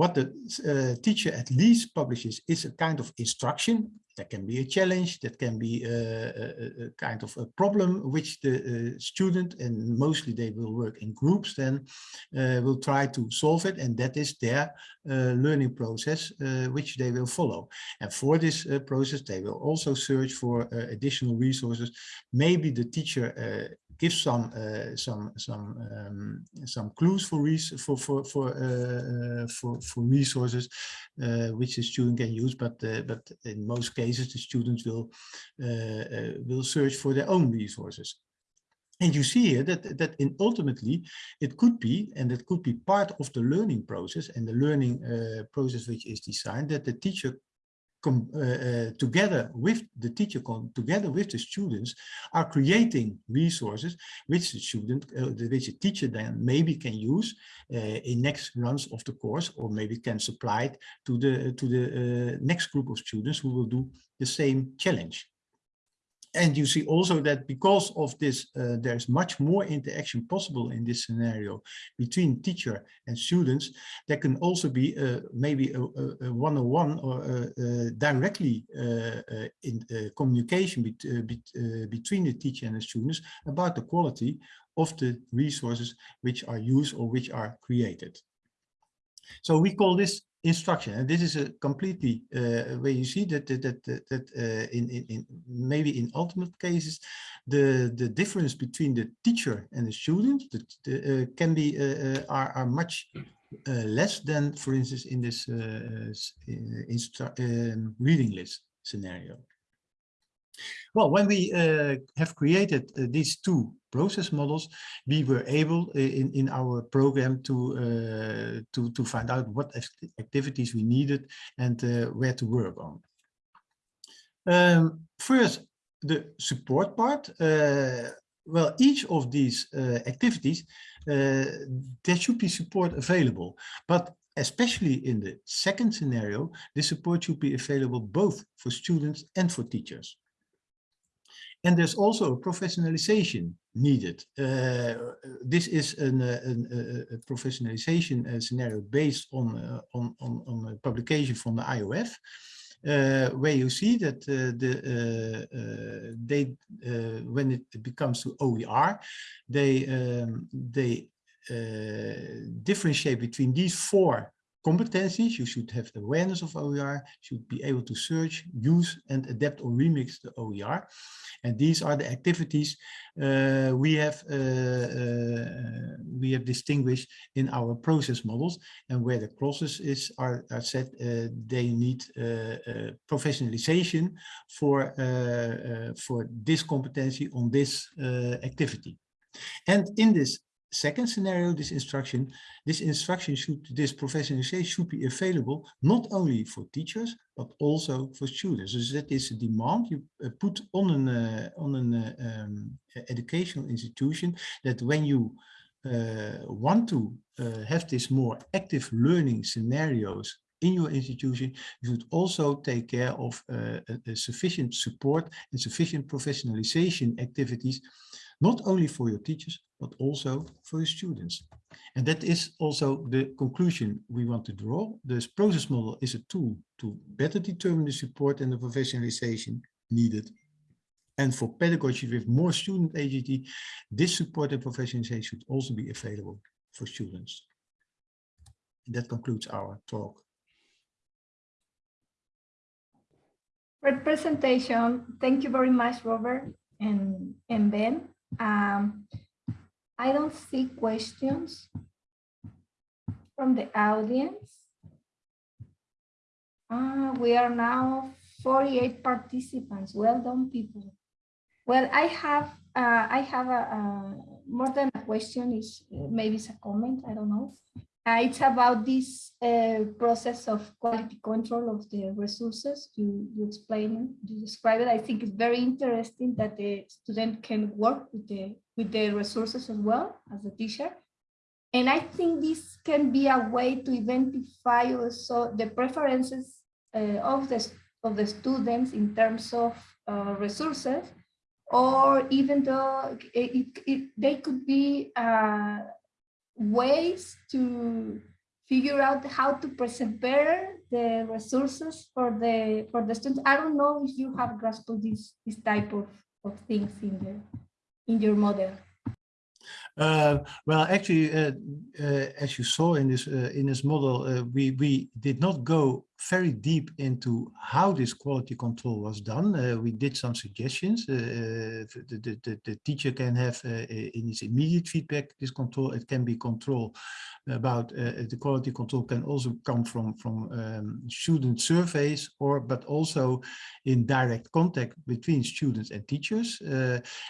What the uh, teacher at least publishes is a kind of instruction that can be a challenge, that can be a, a, a kind of a problem which the uh, student, and mostly they will work in groups, then uh, will try to solve it. And that is their uh, learning process, uh, which they will follow. And for this uh, process, they will also search for additional resources. Maybe the teacher give some uh, some some um, some clues for for for for uh, for, for resources uh, which the student can use but but in most cases the students will will search for their own resources. And you see here that, that in ultimately it could be, and it could be part of the learning process and the learning uh, process which is designed that the teacher uh, uh, together with the teacher, together with the students, are creating resources which the student, uh, which the teacher then maybe can use uh, in next runs of the course, or maybe can supply it to the to the uh, next group of students who will do the same challenge and you see also that because of this, uh, there's much more interaction possible in this scenario between teacher and students. There can also be uh, maybe a one-on-one or uh, uh, directly uh, in communication bet bet between the teacher and the students about the quality of the resources which are used or which are created. So we call this instruction. And this is a completely uh, where you see that that that, that uh, in, in, in maybe in ultimate cases the the difference between the teacher and the student that uh, can be uh, uh, are, are much uh, less than for instance in this um, reading list scenario well, when we uh, have created uh, these two process models, we were able uh, in, in our program to, uh, to, to find out what activities we needed and uh, where to work on. Um, first, the support part. Uh, well, each of these activities, there should be support available. But especially in the second scenario, the support should be available both for students and for teachers. And there's also a professionalization needed. Uh, this is an, uh, an, a professionalization uh, scenario based on, uh, on, on, on, a publication from the IOF, uh, where you see that uh, the they when it becomes to OER, they um, they differentiate between these four competencies. You should have awareness of OER, should be able to search, use and adapt or remix the OER. And these are the activities uh, we have uh, uh, we have distinguished in our process models and where the clauses is are, are set uh, they need uh, uh, professionalization for for this competency on this activity. And in this second scenario, this instruction, this instruction should, this professionalization should be available not only for teachers, but also for students. So that is a demand you uh, put on an, uh, on an uh, um, educational institution that when you uh, want to uh, have this more active learning scenarios in your institution, you should also take care of uh, a, a sufficient support and sufficient professionalization activities not only for your teachers, but also for your students. And that is also the conclusion we want to draw. This process model is a tool to better determine the support and the professionalization needed. And for pedagogy with more student agency, this support and professionalization should also be available. for students. And that concludes our talk. Great presentation. Thank you very much, Robert and, and Ben. Um, I don't see questions from the audience. Uh, we are now 48 participants. Well done, people. Well, I have uh, I have a, a more than a question. Is maybe it's a comment. I don't know. Uh, it's about this uh, process of quality control of the resources. You, you explain, you describe it. I think it's very interesting that the student can work with the with the resources as well as a teacher. And I think this can be a way to identify also the preferences uh, of the of the students in terms of uh, resources, or even though it, it, it, they could be uh, ways to figure out how to present better the resources for the for the students. I don't know if you have grasped this this type of, of things in the in your model. Uh, well, actually, uh, uh, as you saw in this uh, in this model, uh, we we did not go very deep into how this quality control was done. Uh, we did some suggestions. Uh, uh, the, the, the, teacher can have uh, in his immediate feedback this control. It can be control about the quality control can also come from from um, student surveys or but also in direct contact between students and teachers.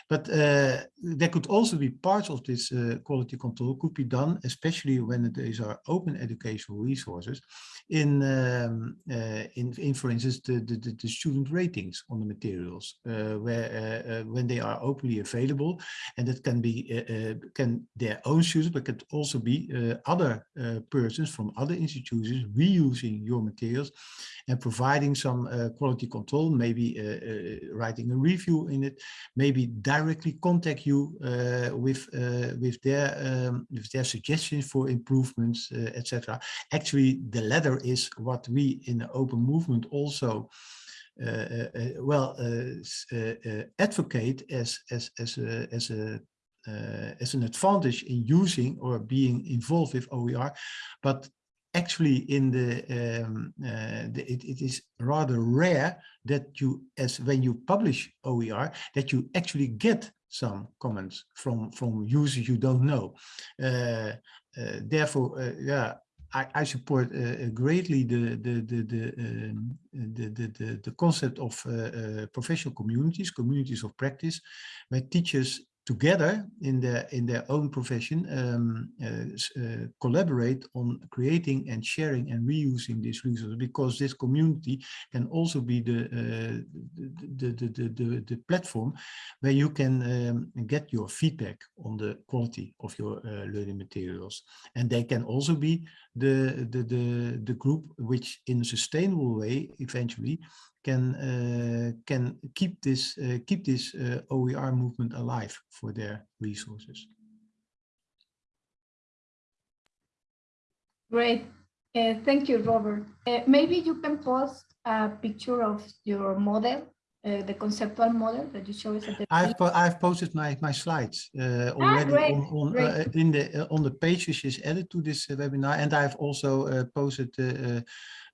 but there could also be parts of this quality control could be done, especially when these are open educational resources, in um, Um, uh, in, in, for instance, the, the, the, student ratings on the materials, uh, where uh, uh when they are openly available, and that can be uh, uh, can their own students, but could also be other persons from other institutions reusing your materials and providing some quality control, maybe writing a review in it, maybe directly contact you with with their um, with their suggestions for improvements, etc. Actually, the latter is what we in the open movement also uh, uh, well uh, advocate as as as a, as a uh, as an advantage in using or being involved with OER, but actually in the, um, uh, the it, it is rather rare that you, as when you publish OER, that you actually get some comments from from users you don't know. Uh, therefore, yeah, I, I support uh, greatly the the the the, um, the, the, the the concept of uh, uh, professional communities, communities of practice, where teachers together in their in their own profession um, uh, uh, collaborate on creating and sharing and reusing these resources because this community can also be the uh, the, the, the, the, the platform where you can um, get your feedback on the quality of your uh, learning materials. And they can also be the the the, the group which in a sustainable way eventually can uh, can keep this uh, keep this uh, OER movement alive for their resources. Great, uh, thank you, Robert. Uh, maybe you can post a picture of your model, uh, the conceptual model that you showed us at the. I've po I've posted my my slides ah, already ah, on, on in the on the page which is added to this webinar, and I've also posted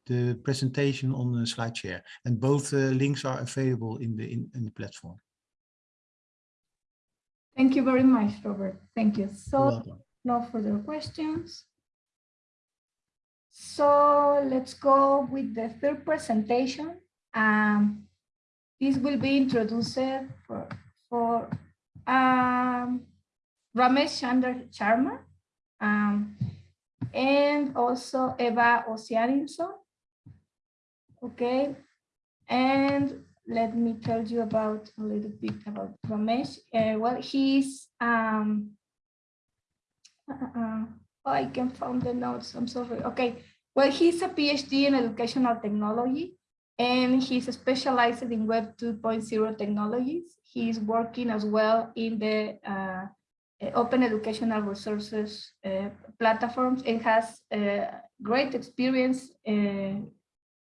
the presentation on the SlideShare. And both uh, links are available in the, in, in, the platform. Thank you very much, Robert. Thank you. So no further questions. So let's go with the third presentation. Um, this will be introduced for, for um, Ramesh Chandra Sharma um, and also Eva Ossiannilsson. Okay, and let me tell you about a little bit about Ramesh. Uh, well, he's um, uh, oh, I can find the notes. I'm sorry. Okay, well, he's a PhD in educational technology, and he's specialized in Web 2.0 technologies. He's working as well in the uh, open educational resources uh, platforms and has uh, great experience uh,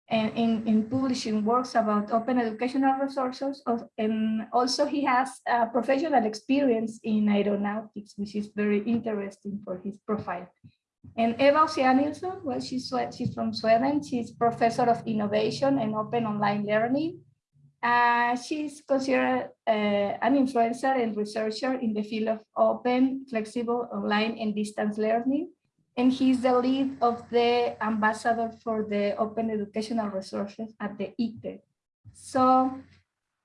and in, in publishing works about open educational resources. And also he has a professional experience in aeronautics, which is very interesting for his profile. And Eva Ossiannilsson, well, she's, she's from Sweden. She's professor of innovation and open online learning. Uh, she's considered uh, an influencer and researcher in the field of open, flexible, online, and distance learning. And he's the lead of the ambassador for the open educational resources at the ICDE. So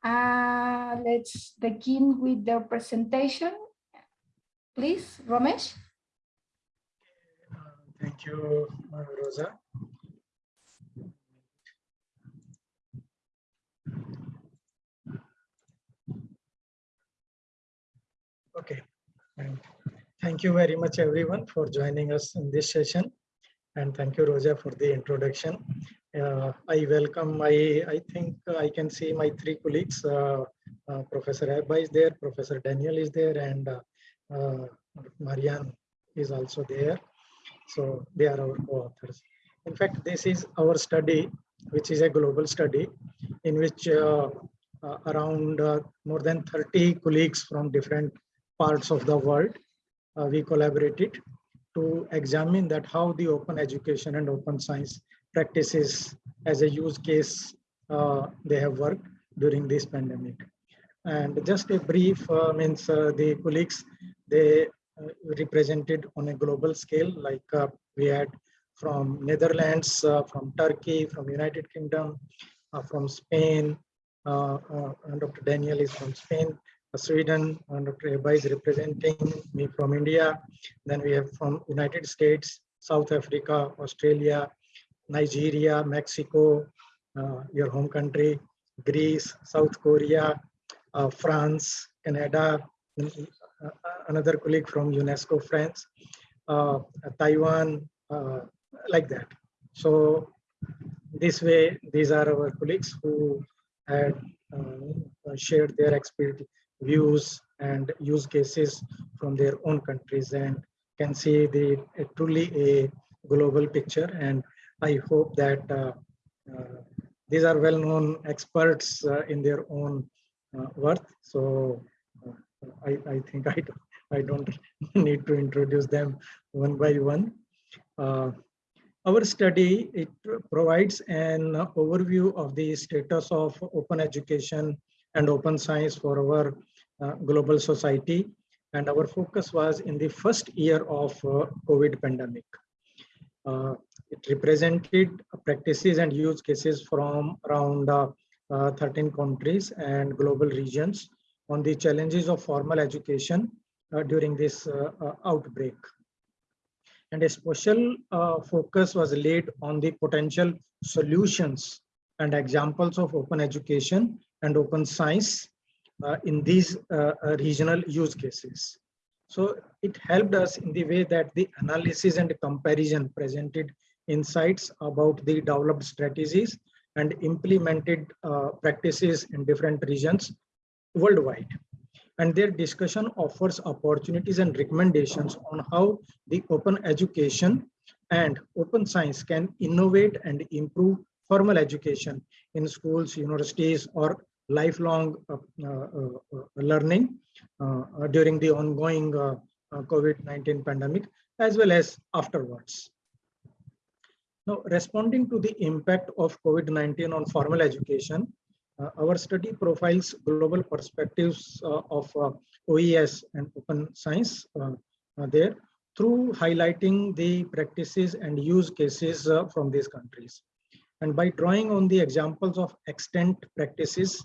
uh, let's begin with their presentation. Please, Ramesh. Thank you, Rosa. Okay, thank you very much everyone for joining us in this session. And thank you, Rosa, for the introduction. Uh, I welcome my, I think I can see my three colleagues. uh, uh, Professor Ebba is there, Professor Daniel is there, and uh, uh, Marianne is also there. So they are our co-authors. In fact, this is our study, which is a global study in which uh, around more than 30 colleagues from different parts of the world, we collaborated to examine that how the open education and open science practices as a use case uh, they have worked during this pandemic. And just a brief uh, means uh, the colleagues, they uh, represented on a global scale, like uh, we had from Netherlands, uh, from Turkey, from United Kingdom, uh, from Spain, uh, uh, Dr. Daniel is from Spain, uh, Sweden, and Dr. Ebba is representing me from India. Then we have from United States, South Africa, Australia, Nigeria, Mexico, uh, your home country, Greece, South Korea, uh, France, Canada, uh, another colleague from UNESCO France, uh, Taiwan, uh, like that. So this way, these are our colleagues who had uh, shared their experience, views and use cases from their own countries and can see the a truly a global picture. And I hope that uh, uh, these are well-known experts uh, in their own uh, worth. So uh, I, I think I don't, I don't <laughs> need to introduce them one by one. Uh, our study, it provides an overview of the status of open education and open science for our uh, global society. And our focus was in the first year of uh, COVID pandemic. Uh, it represented practices and use cases from around uh, uh, 13 countries and global regions on the challenges of formal education uh, during this outbreak. And a special focus was laid on the potential solutions and examples of open education and open science uh, in these uh, uh, regional use cases. So it helped us in the way that the analysis and comparison presented insights about the developed strategies and implemented uh, practices in different regions worldwide. And their discussion offers opportunities and recommendations on how the open education and open science can innovate and improve formal education in schools, universities, or lifelong uh, uh, uh, learning during the ongoing uh, uh, COVID-19 pandemic, as well as afterwards. Now, responding to the impact of COVID-19 on formal education, uh, our study profiles global perspectives uh, of uh, OES and open science there through highlighting the practices and use cases from these countries. And by drawing on the examples of extent practices,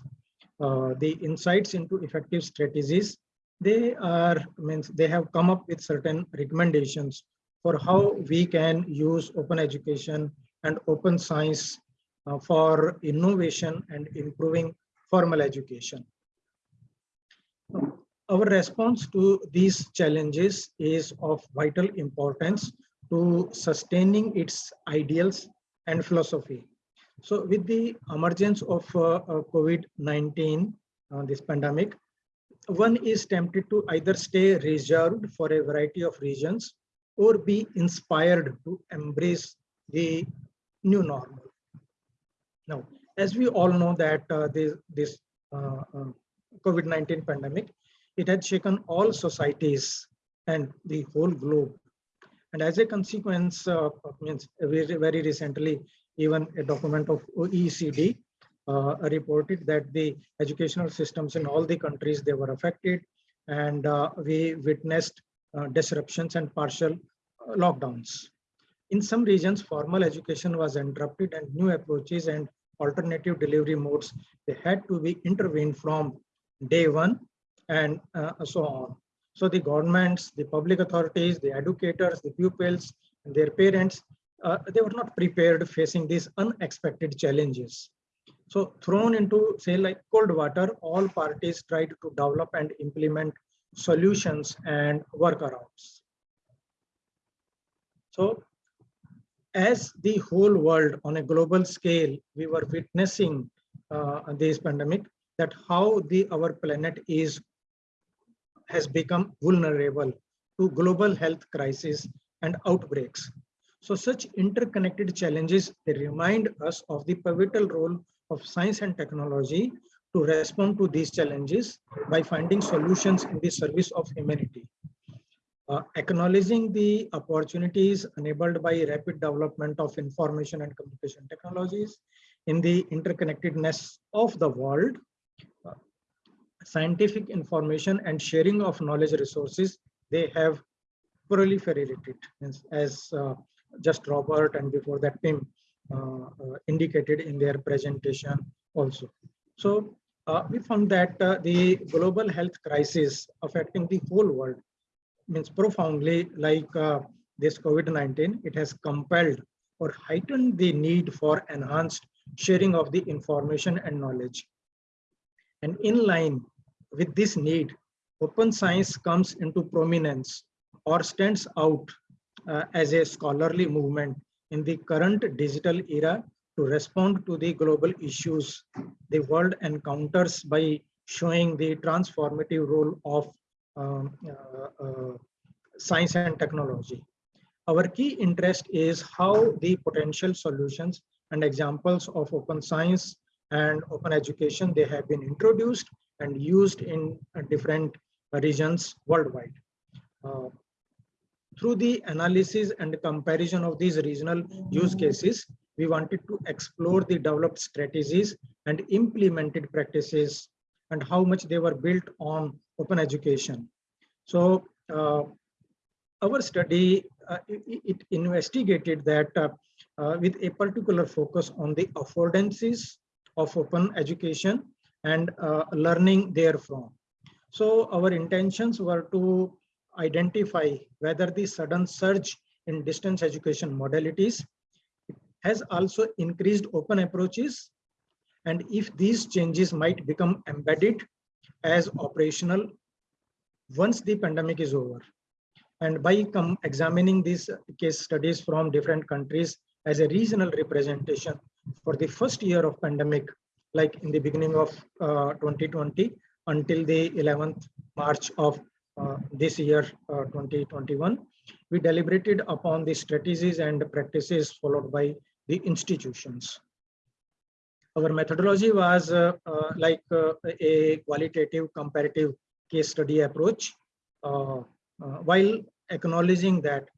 uh, the insights into effective strategies, they are means they have come up with certain recommendations for how we can use open education and open science uh, for innovation and improving formal education. Our response to these challenges is of vital importance to sustaining its ideals and philosophy. So with the emergence of uh, uh, COVID-19, uh, this pandemic, one is tempted to either stay reserved for a variety of reasons or be inspired to embrace the new normal. Now, as we all know that uh, this, this uh, uh, COVID-19 pandemic, it had shaken all societies and the whole globe. And as a consequence, means very, very recently, even a document of OECD uh, reported that the educational systems in all the countries, they were affected. And uh, we witnessed uh, disruptions and partial lockdowns. In some regions, formal education was interrupted and new approaches and alternative delivery modes, they had to be intervened from day one and uh, so on. So the governments, the public authorities, the educators, the pupils, and their parents, uh, they were not prepared facing these unexpected challenges. So thrown into say like cold water, all parties tried to develop and implement solutions and workarounds. So as the whole world on a global scale, we were witnessing uh, this pandemic, that how the our planet is has become vulnerable to global health crisis and outbreaks. So such interconnected challenges, remind us of the pivotal role of science and technology to respond to these challenges by finding solutions in the service of humanity. Uh, acknowledging the opportunities enabled by rapid development of information and communication technologies in the interconnectedness of the world, scientific information and sharing of knowledge resources, they have proliferated as, uh, just Robert and before that Pim uh, uh, indicated in their presentation also. So uh, we found that the global health crisis affecting the whole world means profoundly like this COVID-19, it has compelled or heightened the need for enhanced sharing of the information and knowledge. And in line with this need, open science comes into prominence or stands out uh, as a scholarly movement in the current digital era to respond to the global issues the world encounters by showing the transformative role of um, uh, uh, science and technology. Our key interest is how the potential solutions and examples of open science and open education, they have been introduced and used in uh, different regions worldwide. Uh, through the analysis and comparison of these regional use cases, we wanted to explore the developed strategies and implemented practices and how much they were built on open education. So uh, our study, uh, it, it, investigated that uh, uh, with a particular focus on the affordances of open education and uh, learning therefrom. So our intentions were to identify whether the sudden surge in distance education modalities has also increased open approaches and if these changes might become embedded as operational once the pandemic is over. And by examining these case studies from different countries as a regional representation for the first year of pandemic, like in the beginning of uh, 2020 until the 11th March of uh, this year, uh, 2021, we deliberated upon the strategies and practices followed by the institutions. Our methodology was uh, uh like uh, a qualitative comparative case study approach, while acknowledging that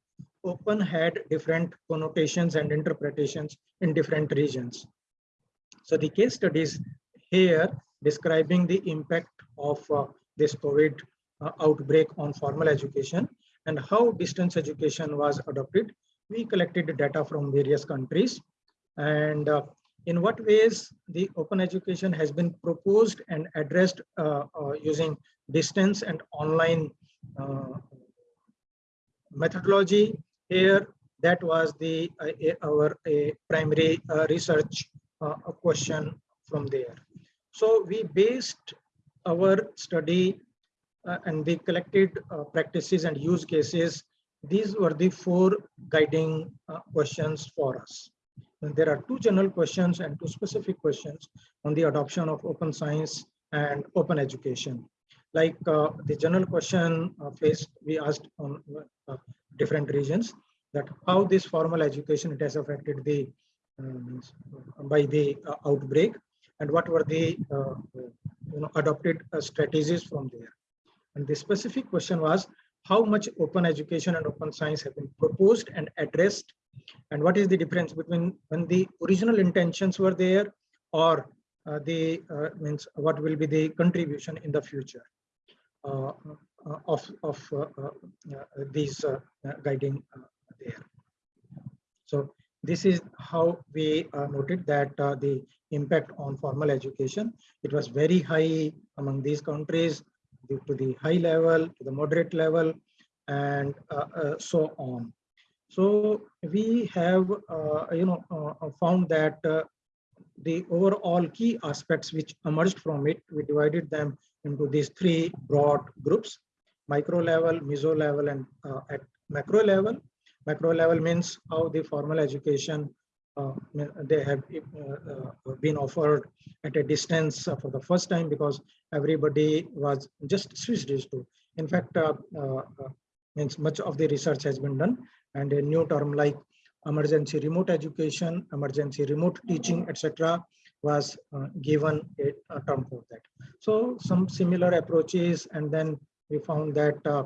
open had different connotations and interpretations in different regions. So the case studies here describing the impact of uh, this COVID uh, outbreak on formal education and how distance education was adopted. We collected data from various countries and uh, in what ways the open education has been proposed and addressed uh, uh, using distance and online uh, methodology here that was the our primary research question from there so we based our study uh, and we collected uh, practices and use cases, these were the four guiding uh, questions for us. And there are two general questions and two specific questions on the adoption of open science and open education. Like uh, the general question uh, faced, we asked on uh, different regions that how this formal education it has affected the uh, by the uh, outbreak and what were the uh, you know adopted uh, strategies from there. And the specific question was how much open education and open science have been proposed and addressed and what is the difference between when the original intentions were there or uh, the uh, means what will be the contribution in the future uh, of of these guiding there. So this is how we uh, noted that uh, the impact on formal education. It was very high among these countries due to the high level, to the moderate level, and uh, uh, so on. So we have, uh, you know, uh, found that the overall key aspects which emerged from it, we divided them into these three broad groups, micro level, meso level, and at macro level. Macro level means how the formal education uh, they have uh, uh, been offered at a distance uh, for the first time because everybody was just switched two. In fact, uh, means much of the research has been done and a new term like emergency remote education, emergency remote teaching, etc. was uh, given a, a term for that. So some similar approaches and then we found that uh,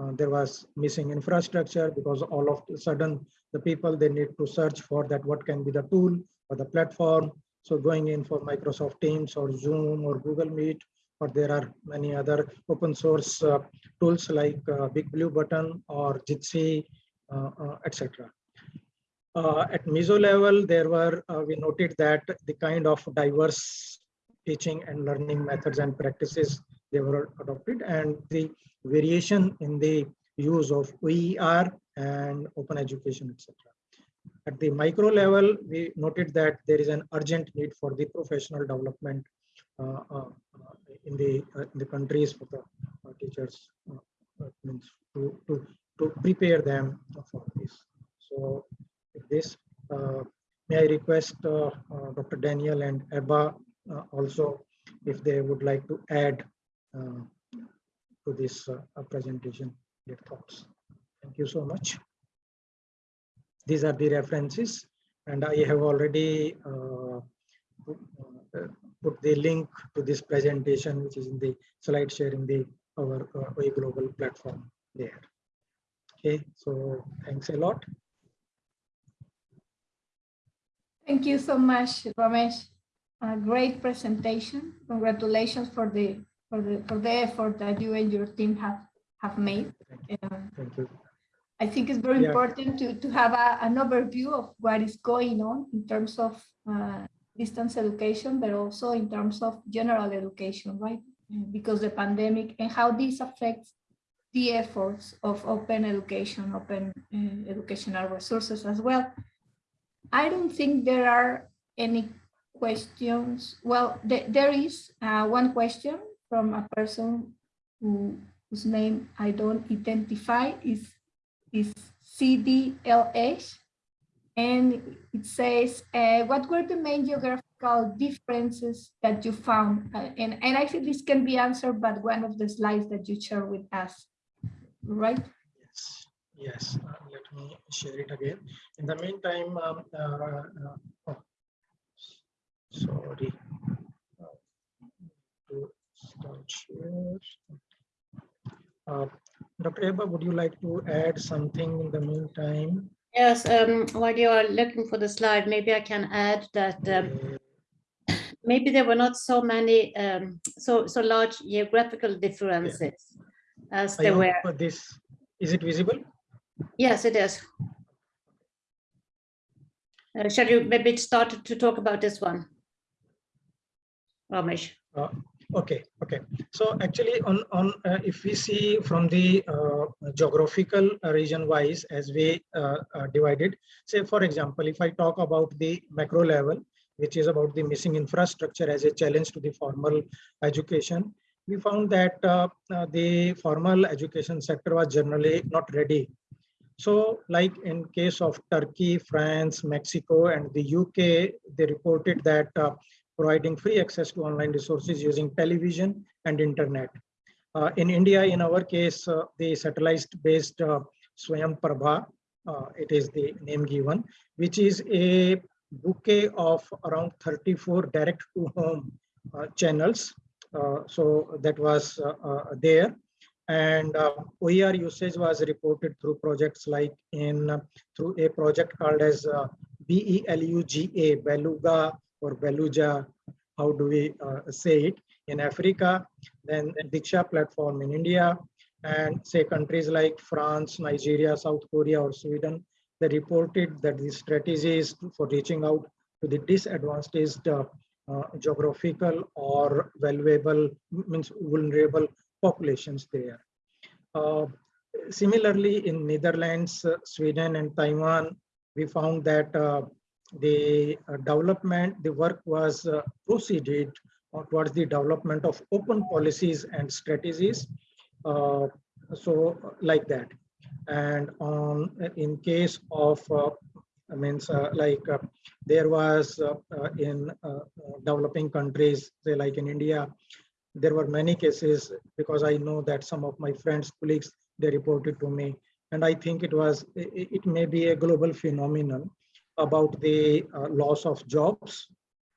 uh, there was missing infrastructure because all of a sudden the people they need to search for that what can be the tool or the platform. So going in for Microsoft Teams or Zoom or Google Meet or there are many other open source uh, tools like uh, Big Blue Button or Jitsi, uh, uh, etc. At meso level, there were, we noted that the kind of diverse teaching and learning methods and practices they were adopted and the variation in the use of OER and open education, etc. At the micro level, we noted that there is an urgent need for the professional development uh, uh, in the uh, in the countries for the uh, teachers uh, uh, means to, to to prepare them for this. So this, uh, may I request uh, uh, Dr. Daniel and Ebba uh, also if they would like to add uh, to this uh, uh, presentation, their thoughts. Thank you so much. These are the references and I have already uh, put, uh, put the link to this presentation, which is in the slide sharing the our uh, global platform there. Okay, so thanks a lot. Thank you so much, Ramesh. A great presentation. Congratulations for the for the for the effort that you and your team have have made. Um, Thank you. I think it's very Yeah. important to, to have a, an overview of what is going on in terms of uh, distance education, but also in terms of general education, right? Uh, Because the pandemic and how this affects the efforts of open education, open uh, educational resources as well. I don't think there are any questions. Well, there, there is uh, one question from a person who, whose name I don't identify is is CDLH. And it says, uh, what were the main geographical differences that you found? Uh, and, and I think this can be answered by one of the slides that you share with us, right? Yes, yes. Uh, let me share it again. In the meantime, um, uh, uh, oh, sorry. Uh, To start share. Uh, Dr. Ebba, would you like to add something in the meantime? Yes, um, while you are looking for the slide, maybe I can add that um, Uh, maybe there were not so many, um, so, so large geographical differences as I there were. for This, is it visible? Yes, it is. Uh, Shall you maybe start to talk about this one? Ramesh? Okay, okay. So actually on, on, uh, if we see from the uh, geographical uh, region wise as we uh, uh, divided, say for example, if I talk about the macro level, which is about the missing infrastructure as a challenge to the formal education, we found that uh, the formal education sector was generally not ready. So like in case of Turkey, France, Mexico, and the UK, they reported that providing free access to online resources using television and internet. Uh, in India, in our case, uh, the satellite-based uh, Swayam Prabha, uh, it is the name given, which is a bouquet of around 34 direct to home uh, channels. Uh, so that was there. And OER usage was reported through projects like in through a project called as BELUGA, Beluga or Beluga, how do we uh, say it, in Africa, then Diksha platform in India, and say countries like France, Nigeria, South Korea, or Sweden, they reported that the strategies for reaching out to the disadvantaged uh, uh, geographical or valuable, means vulnerable populations there. Uh, similarly, in Netherlands, uh, Sweden, and Taiwan, we found that uh, the uh, development, the work was uh, proceeded uh, towards the development of open policies and strategies. So like that. And on in case of I mean, uh, like uh, there was uh, in developing countries, say like in India, there were many cases because I know that some of my friends, colleagues, they reported to me. And I think it was, it, it may be a global phenomenon about the uh, loss of jobs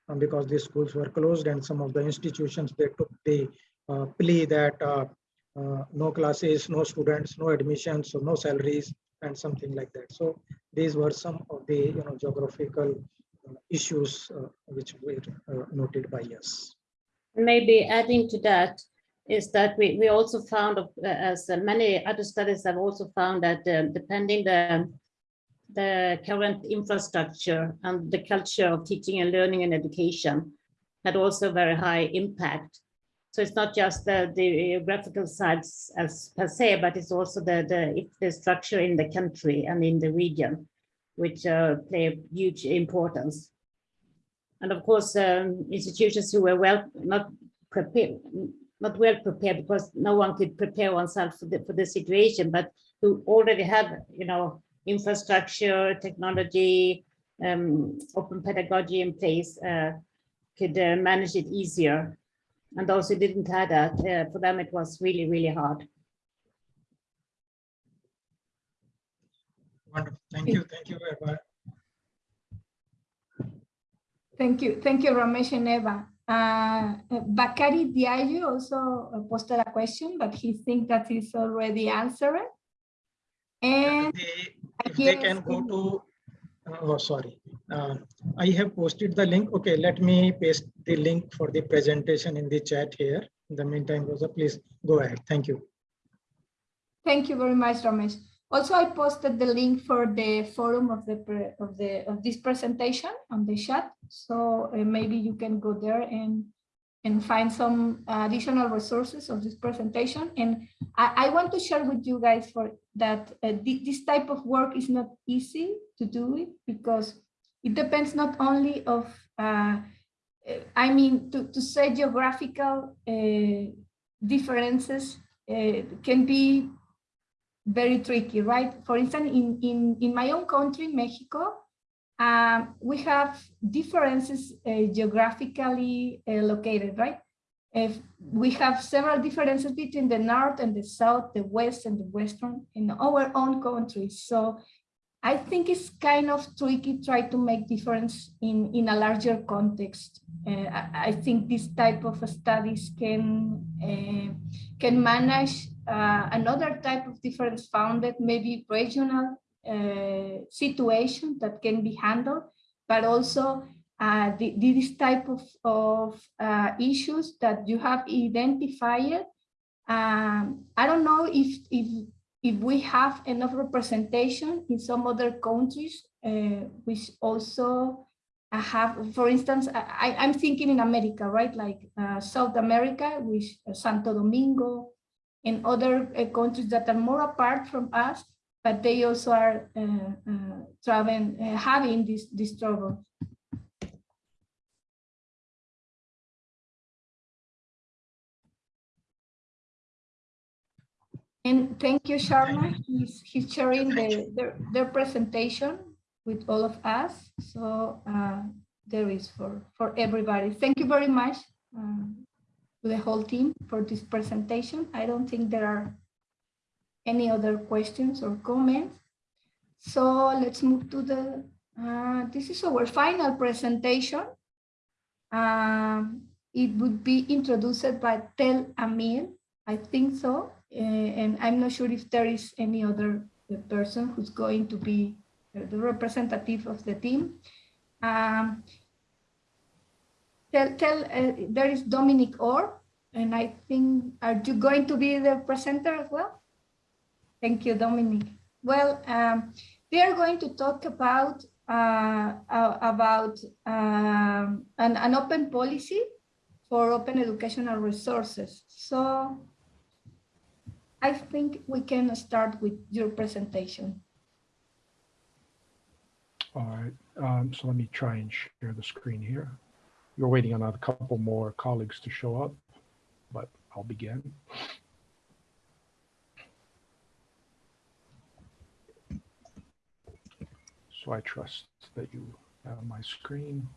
um, because the schools were closed and some of the institutions, they took the uh, plea that uh, uh, no classes, no students, no admissions, so no salaries and something like that. So these were some of the you know geographical uh, issues uh, which were noted by us. Maybe adding to that is that we, we also found, as many other studies have also found that um, depending the the current infrastructure and the culture of teaching and learning and education had also very high impact. So it's not just the, the geographical sites as per se, but it's also the, the, the structure in the country and in the region, which uh, play a huge importance. And of course, um, institutions who were well, not prepared, not well prepared because no one could prepare oneself for the, for the situation, but who already have, you know, infrastructure, technology, um, open pedagogy in place, uh, could uh, manage it easier and those who didn't have that, uh, for them it was really, really hard. Wonderful. Thank you. Thank you, Ebba. Thank you. Thank you, Ramesh and Ebba. Uh, Bakari Diallo also posted a question, but he thinks that is already answered. And They- If they can go to, oh, sorry. Uh, I have posted the link. Okay, let me paste the link for the presentation in the chat here. In the meantime, Rosa, please go ahead. Thank you. Thank you very much, Ramesh. Also, I posted the link for the forum of the of the of this presentation on the chat. So uh, maybe you can go there and and find some additional resources of this presentation. And I, I want to share with you guys for that uh, thi- this type of work is not easy to do it because it depends not only of uh, I mean to to say geographical uh, differences uh, can be very tricky, right? For instance, in, in, in my own country, Mexico, um, we have differences uh, geographically uh, located, right? If we have several differences between the north and the south, the west and the western in our own countries. So I think it's kind of tricky try to make difference in, in a larger context. Uh, I, I think this type of studies can, uh, can manage uh, another type of difference founded, maybe regional uh, situation that can be handled, but also uh, the, this type of, of uh, issues that you have identified. Um, I don't know if, if, if we have enough representation in some other countries, uh, which also have, for instance, I, I'm thinking in America, right? Like uh, South America, which Santo Domingo, and other uh, countries that are more apart from us, but they also are uh, uh, traveling, uh, having this, this trouble. And thank you, Sharma. He's, he's sharing the, their, their presentation with all of us. So uh, there is for, for everybody. Thank you very much. Um, to the whole team for this presentation. I don't think there are any other questions or comments. So let's move to the Uh, this is our final presentation. Uh, it would be introduced by Tel Amiel, I think so. Uh, and I'm not sure if there is any other person who's going to be the representative of the team. Um, Tel, Tel uh, there is Dominic Orr, and I think, are you going to be the presenter as well? Thank you, Dominic. Well, um, we are going to talk about uh, about um, an, an open policy for open educational resources. So I think we can start with your presentation. All right, um, so let me try and share the screen here. You're waiting on a couple more colleagues to show up, but I'll begin. So I trust that you have my screen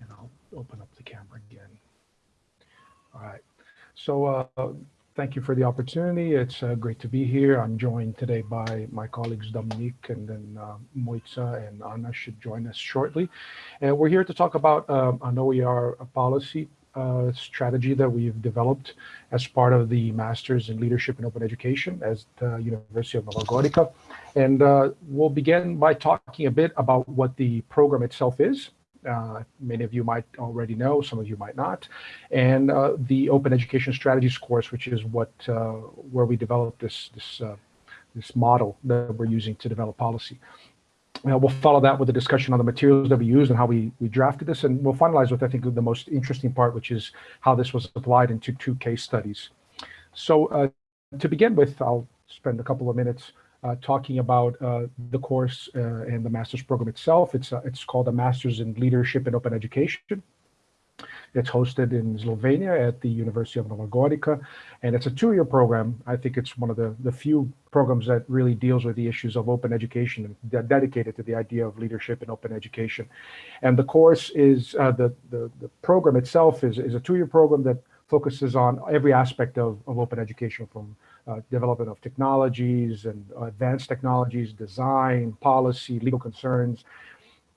and I'll open up the camera again. All right, so uh, thank you for the opportunity. It's uh, great to be here. I'm joined today by my colleagues Dominic and then uh, Moitza and Anna should join us shortly. And we're here to talk about um, an OER policy uh, strategy that we've developed as part of the Masters in Leadership and Open Education at the University of Nova Gorica. And uh, we'll begin by talking a bit about what the program itself is. Uh, many of you might already know, some of you might not, and uh, the Open Education Strategies course, which is what uh, where we developed this this uh, this model that we're using to develop policy. Uh, we'll follow that with a discussion on the materials that we used and how we, we drafted this. And we'll finalize with, I think, the most interesting part, which is how this was applied into two case studies. So uh, to begin with, I'll spend a couple of minutes uh, talking about uh, the course uh, and the master's program itself. It's, uh, it's called a Master's in Leadership and Open Education. It's hosted in Slovenia at the University of Nova Gorica, and it's a two-year program. I think it's one of the, the few programs that really deals with the issues of open education and dedicated to the idea of leadership and open education. And the course is, uh, the, the, the program itself is, is a two-year program that focuses on every aspect of, of open education from uh, development of technologies and advanced technologies, design, policy, legal concerns,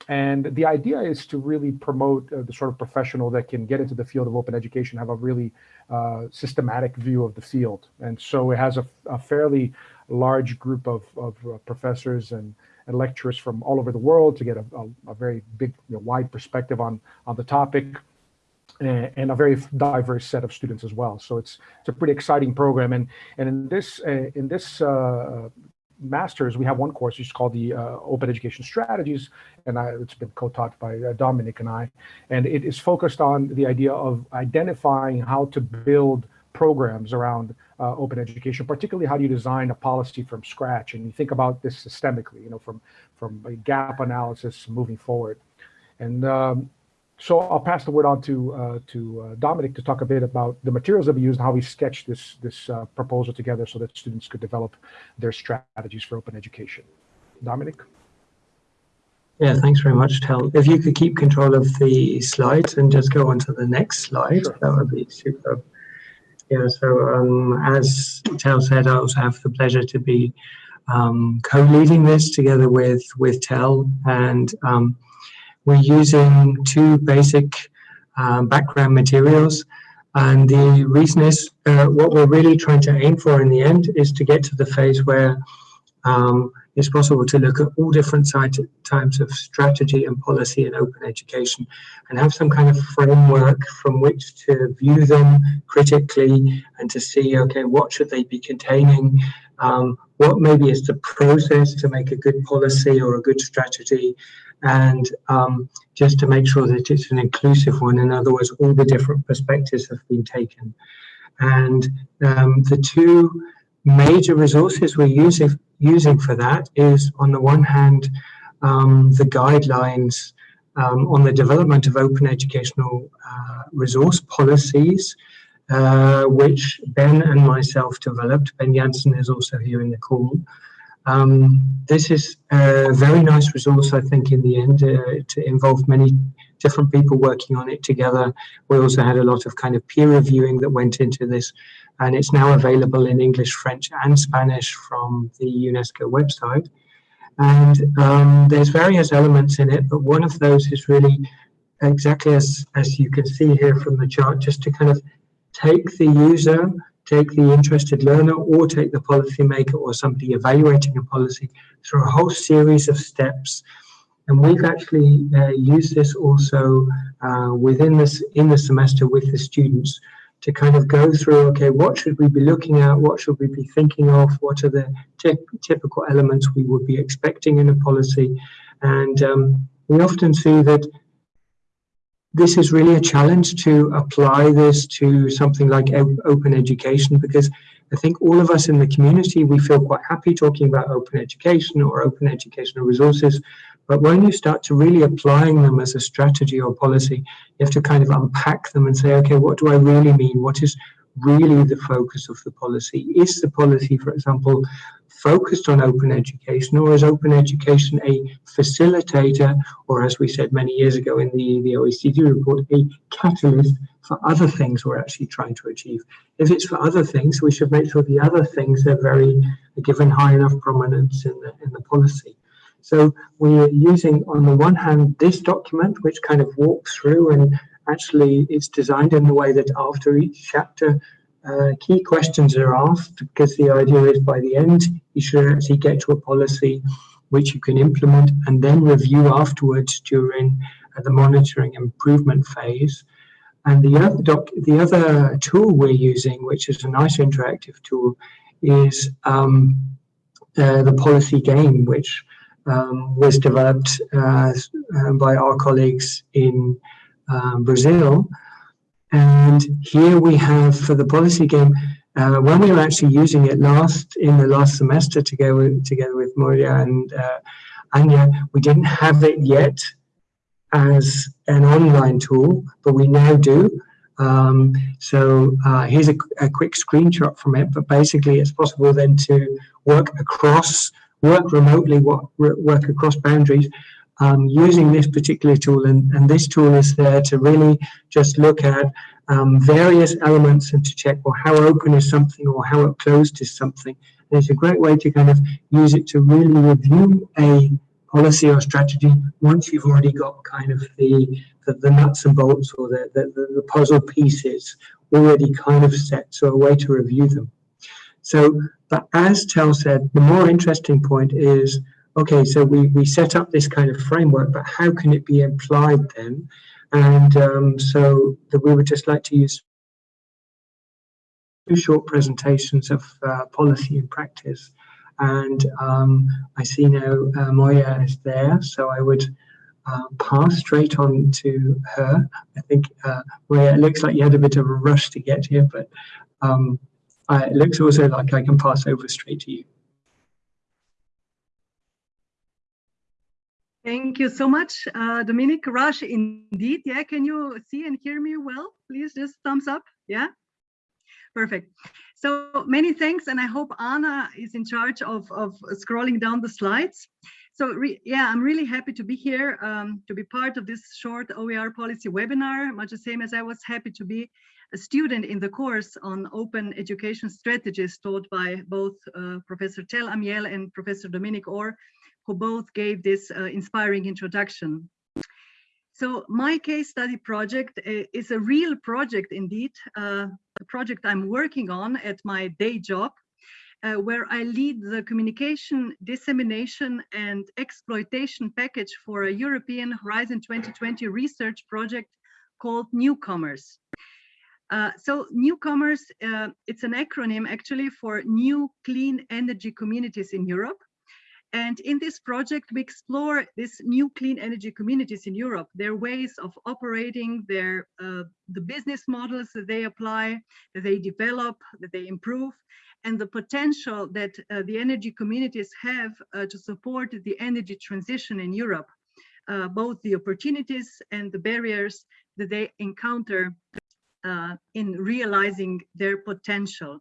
and the idea is to really promote uh, the sort of professional that can get into the field of open education, have a really uh, systematic view of the field. And so it has a, a fairly large group of, of uh, professors and, and lecturers from all over the world to get a, a, a very big, you know, wide perspective on, on the topic and, and, a very diverse set of students as well. So it's it's a pretty exciting program. And and in this uh, in this uh, masters, we have one course which is called the uh, Open Education Strategies, and I, it's been co-taught by uh, Dominic and I, and it is focused on the idea of identifying how to build programs around uh, open education, particularly how do you design a policy from scratch, and you think about this systemically, you know, from from a gap analysis moving forward, and um, so I'll pass the word on to uh, to uh, Dominic to talk a bit about the materials that we used and how we sketched this this uh, proposal together so that students could develop their strategies for open education. Dominic. Yeah, thanks very much, Tel. If you could keep control of the slides and just go on to the next slide, sure. that would be super. Yeah, so um, as Tel said, I also have the pleasure to be um, co-leading this together with with Tel and um, we're using two basic um, background materials. And the reason is uh, what we're really trying to aim for in the end is to get to the phase where um, it's possible to look at all different types of strategy and policy in open education and have some kind of framework from which to view them critically and to see, okay, what should they be containing? Um, what maybe is the process to make a good policy or a good strategy? And um, just to make sure that it's an inclusive one. In other words, all the different perspectives have been taken. And um, the two major resources we're using, using for that is, on the one hand, um, the guidelines um, on the development of open educational uh, resource policies, uh, which Ben and myself developed. Ben Janssen is also here in the call. Um, this is a very nice resource, I think, in the end, uh, to involve many different people working on it together. We also had a lot of kind of peer reviewing that went into this, and it's now available in English, French, and Spanish from the UNESCO website. And um, there's various elements in it, but one of those is really exactly as, as you can see here from the chart, just to kind of take the user, take the interested learner, or take the policymaker or somebody evaluating a policy through a whole series of steps. And we've actually uh, used this also uh, within this in the semester with the students to kind of go through, okay, what should we be looking at? What should we be thinking of? What are the typical elements we would be expecting in a policy? And um, we often see that this is really a challenge to apply this to something like open education because I think all of us in the community, we feel quite happy talking about open education or open educational resources. But when you start to really applying them as a strategy or policy, you have to kind of unpack them and say, okay, what do I really mean? What is really the focus of the policy? Is the policy, for example, focused on open education or is open education a facilitator or as we said many years ago in the, the OECD report, a catalyst for other things we're actually trying to achieve. If it's for other things, we should make sure the other things are very are given high enough prominence in the, in the policy. So we're using, on the one hand, this document, which kind of walks through and actually it's designed in the way that after each chapter, uh, key questions are asked because the idea is by the end, you should actually get to a policy which you can implement and then review afterwards during uh, the monitoring improvement phase. And the other, doc, the other tool we're using, which is a nice interactive tool, is um, uh, the policy game, which um, was developed uh, uh by our colleagues in um, Brazil. And here we have for the policy game, uh, when we were actually using it last in the last semester together together with Moria and uh, Anya, we didn't have it yet as an online tool, but we now do. Um, so uh, here's a, a, quick screenshot from it, but basically it's possible then to work across, work remotely, work, work across boundaries um, using this particular tool. And, and this tool is there to really just look at um, various elements and to check, well, how open is something or how closed is something. And it's a great way to kind of use it to really review a policy or strategy once you've already got kind of the, the, the nuts and bolts or the, the, the puzzle pieces already kind of set, so a way to review them. So, but as Tel said, the more interesting point is okay, so we, we set up this kind of framework, but how can it be applied then? And um, so that we would just like to use two short presentations of uh, policy and practice. And um, I see now uh, Moya is there, so I would uh, pass straight on to her. I think, uh, Moya, it looks like you had a bit of a rush to get here, but um, it looks also like I can pass over straight to you. Thank you so much, uh, Dominic. Rush, indeed. Yeah, can you see and hear me well? Please just thumbs up. Yeah, perfect. So many thanks, and I hope Anna is in charge of, of scrolling down the slides. So yeah, I'm really happy to be here, um, to be part of this short OER policy webinar, much the same as I was happy to be a student in the course on open education strategies taught by both uh, Professor Tel Amiel and Professor Dominic Orr who both gave this uh, inspiring introduction. So my case study project uh, is a real project indeed, uh, a project I'm working on at my day job, uh, where I lead the communication, dissemination and exploitation package for a European Horizon 2020 research project called Newcomers. Uh, so newcomers, uh, it's an acronym actually for new clean energy communities in Europe. And in this project, we explore these new clean energy communities in Europe, their ways of operating, their uh, the business models that they apply, that they develop, that they improve, and the potential that uh, the energy communities have uh, to support the energy transition in Europe, uh, both the opportunities and the barriers that they encounter uh, in realizing their potential.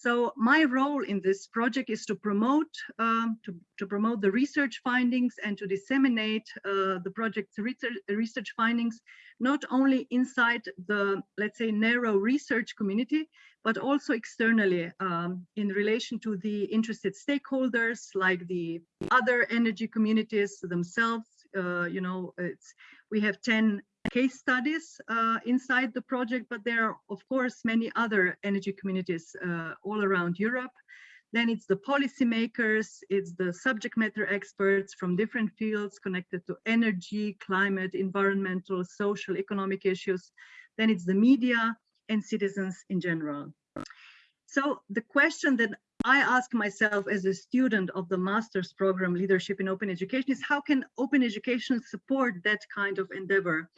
So my role in this project is to promote um, to, to promote the research findings and to disseminate uh, the project's research, research findings not only inside the let's say narrow research community but also externally um, in relation to the interested stakeholders like the other energy communities themselves. Uh, you know it's we have 10 case studies uh, inside the project, but there are, of course, many other energy communities uh, all around Europe. Then it's the policymakers, it's the subject matter experts from different fields connected to energy, climate, environmental, social, economic issues. Then it's the media and citizens in general. So the question that I ask myself as a student of the master's program Leadership in Open Education is how can open education support that kind of endeavor?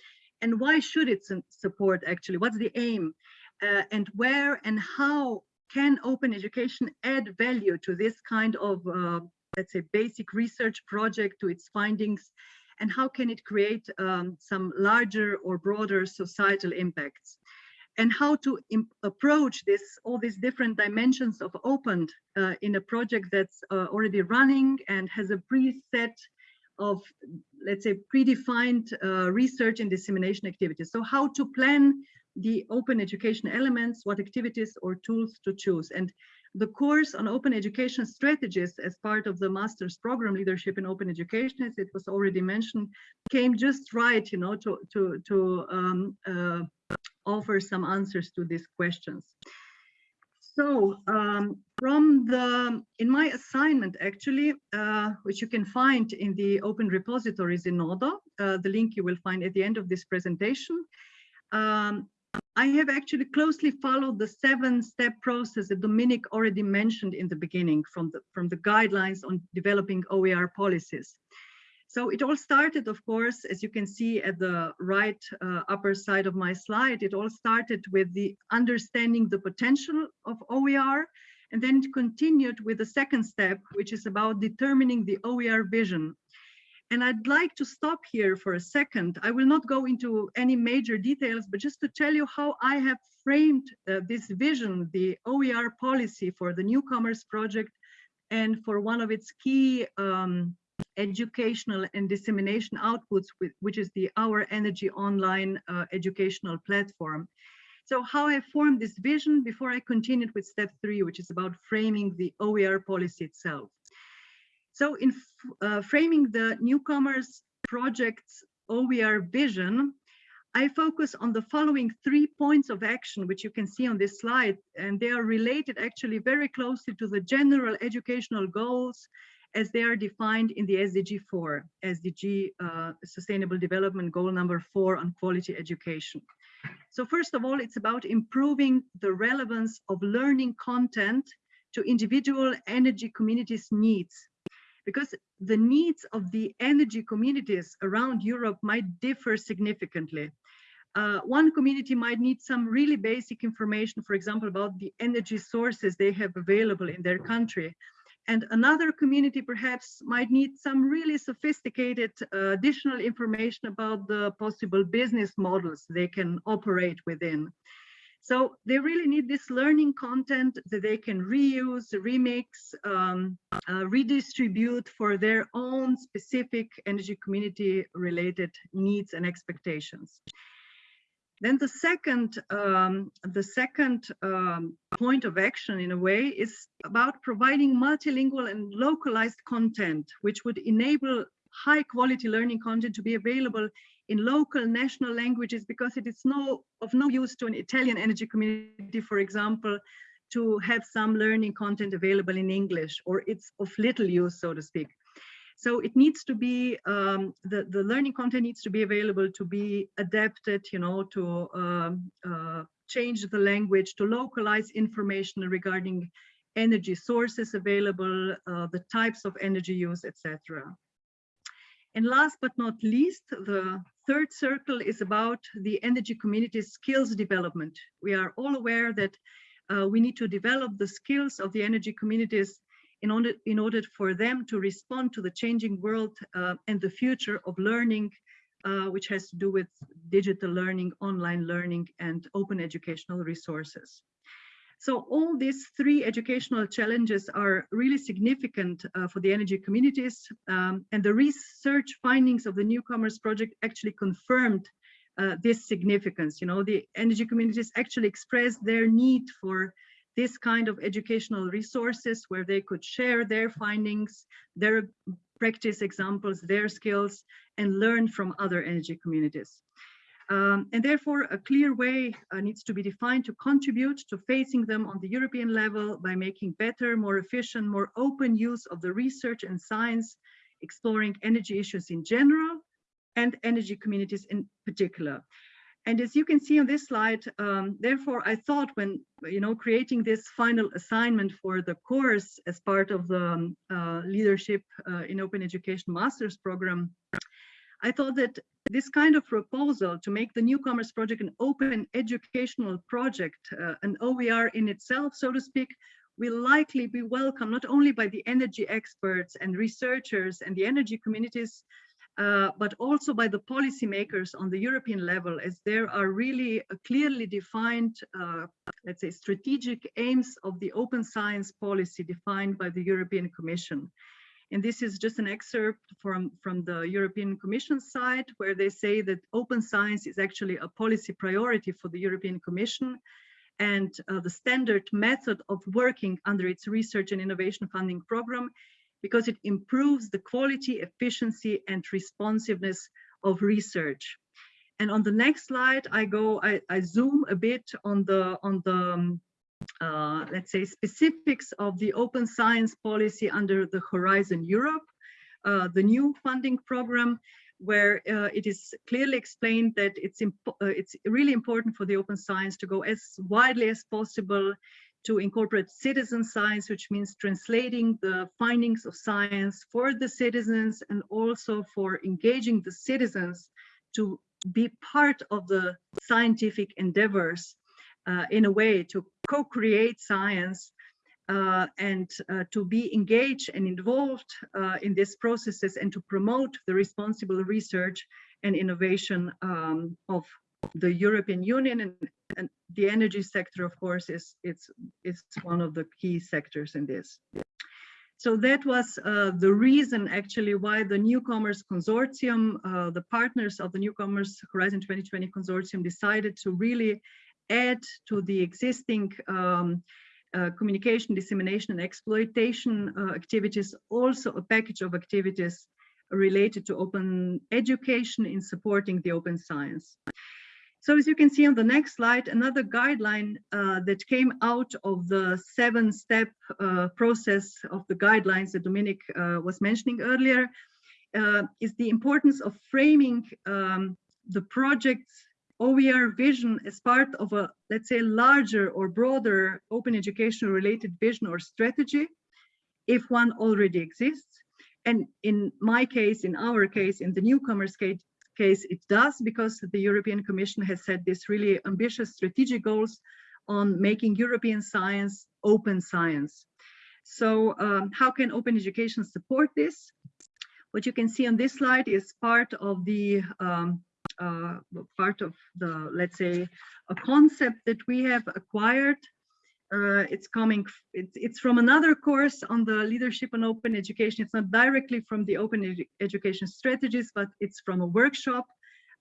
And why should it support actually? What's the aim? Uh, and where and how can open education add value to this kind of, uh, let's say, basic research project, to its findings? And how can it create um, some larger or broader societal impacts? and how to approach this all these different dimensions of opened uh, in a project that's uh, already running and has a preset of let's say predefined uh, research and dissemination activities so how to plan the open education elements what activities or tools to choose and the course on open education strategies as part of the master's program leadership in open education as it was already mentioned came just right you know to to to um, uh, offer some answers to these questions. So um, from the, in my assignment actually, uh, which you can find in the open repositories Zenodo, uh, the link you will find at the end of this presentation, um, I have actually closely followed the seven step process that Dominic already mentioned in the beginning from the, from the guidelines on developing OER policies. So it all started, of course, as you can see at the right uh, upper side of my slide, it all started with the understanding the potential of OER, and then it continued with the second step, which is about determining the OER vision. And I'd like to stop here for a second. I will not go into any major details, but just to tell you how I have framed uh, this vision, the OER policy for the Newcomers Project, and for one of its key um, educational and dissemination outputs, which is the Our Energy online uh, educational platform. So how I formed this vision before I continued with step three, which is about framing the OER policy itself. So in uh, framing the newcomers project's OER vision, I focus on the following three points of action, which you can see on this slide, and they are related actually very closely to the general educational goals as they are defined in the SDG 4, SDG uh, Sustainable Development Goal number four on quality education. So first of all, it's about improving the relevance of learning content to individual energy communities' needs. Because the needs of the energy communities around Europe might differ significantly. Uh, one community might need some really basic information, for example, about the energy sources they have available in their country, and another community perhaps might need some really sophisticated uh, additional information about the possible business models they can operate within. So they really need this learning content that they can reuse, remix, um, uh, redistribute for their own specific energy community related needs and expectations. Then the second, um, the second um, point of action in a way is about providing multilingual and localized content, which would enable high quality learning content to be available in local national languages because it is no of no use to an Italian energy community, for example, to have some learning content available in English, or it's of little use, so to speak. So it needs to be, um, the, the learning content needs to be available to be adapted, you know, to um, uh, change the language, to localize information regarding energy sources available, uh, the types of energy use, etc. And last but not least, the third circle is about the energy community skills development. We are all aware that uh, we need to develop the skills of the energy communities in order, in order for them to respond to the changing world uh, and the future of learning, uh, which has to do with digital learning, online learning, and open educational resources. So all these three educational challenges are really significant uh, for the energy communities. Um, and the research findings of the Newcomers Project actually confirmed uh, this significance. You know, the energy communities actually expressed their need for this kind of educational resources where they could share their findings, their practice examples, their skills, and learn from other energy communities. Um, and therefore, a clear way uh, needs to be defined to contribute to facing them on the European level by making better, more efficient, more open use of the research and science, exploring energy issues in general and energy communities in particular. And as you can see on this slide, um, therefore, I thought when, you know, creating this final assignment for the course as part of the um, uh, Leadership uh, in Open Education Master's Program, I thought that this kind of proposal to make the Newcomers Project an open educational project, uh, an OER in itself, so to speak, will likely be welcome not only by the energy experts and researchers and the energy communities, uh, but also by the policymakers on the European level, as there are really clearly defined, uh, let's say, strategic aims of the open science policy defined by the European Commission. And this is just an excerpt from, from the European Commission side, where they say that open science is actually a policy priority for the European Commission and uh, the standard method of working under its research and innovation funding program because it improves the quality, efficiency, and responsiveness of research. And on the next slide, I go, I, I zoom a bit on the on the um, uh, let's say specifics of the open science policy under the Horizon Europe, uh, the new funding program, where uh, it is clearly explained that it's uh, it's really important for the open science to go as widely as possible to incorporate citizen science, which means translating the findings of science for the citizens and also for engaging the citizens to be part of the scientific endeavors uh, in a way to co-create science uh, and uh, to be engaged and involved uh, in these processes and to promote the responsible research and innovation um, of the European Union and, and, the energy sector, of course, is it's it's one of the key sectors in this. So that was uh, the reason actually why the Newcomers Consortium, uh, the partners of the Newcomers Horizon 2020 Consortium decided to really add to the existing um, uh, communication, dissemination and exploitation uh, activities, also a package of activities related to open education in supporting the open science. So as you can see on the next slide, another guideline uh, that came out of the seven step uh, process of the guidelines that Dominic uh, was mentioning earlier uh, is the importance of framing um, the project's OER vision as part of a, let's say, larger or broader open education related vision or strategy, if one already exists. And in my case, in our case, in the newcomers case, case it does because the European Commission has set these really ambitious strategic goals on making European science open science. So um, how can open education support this? What you can see on this slide is part of the um, uh, part of the, let's say, a concept that we have acquired. Uh, it's coming, it's, it's from another course on the leadership and open education. It's not directly from the open edu education strategies, but it's from a workshop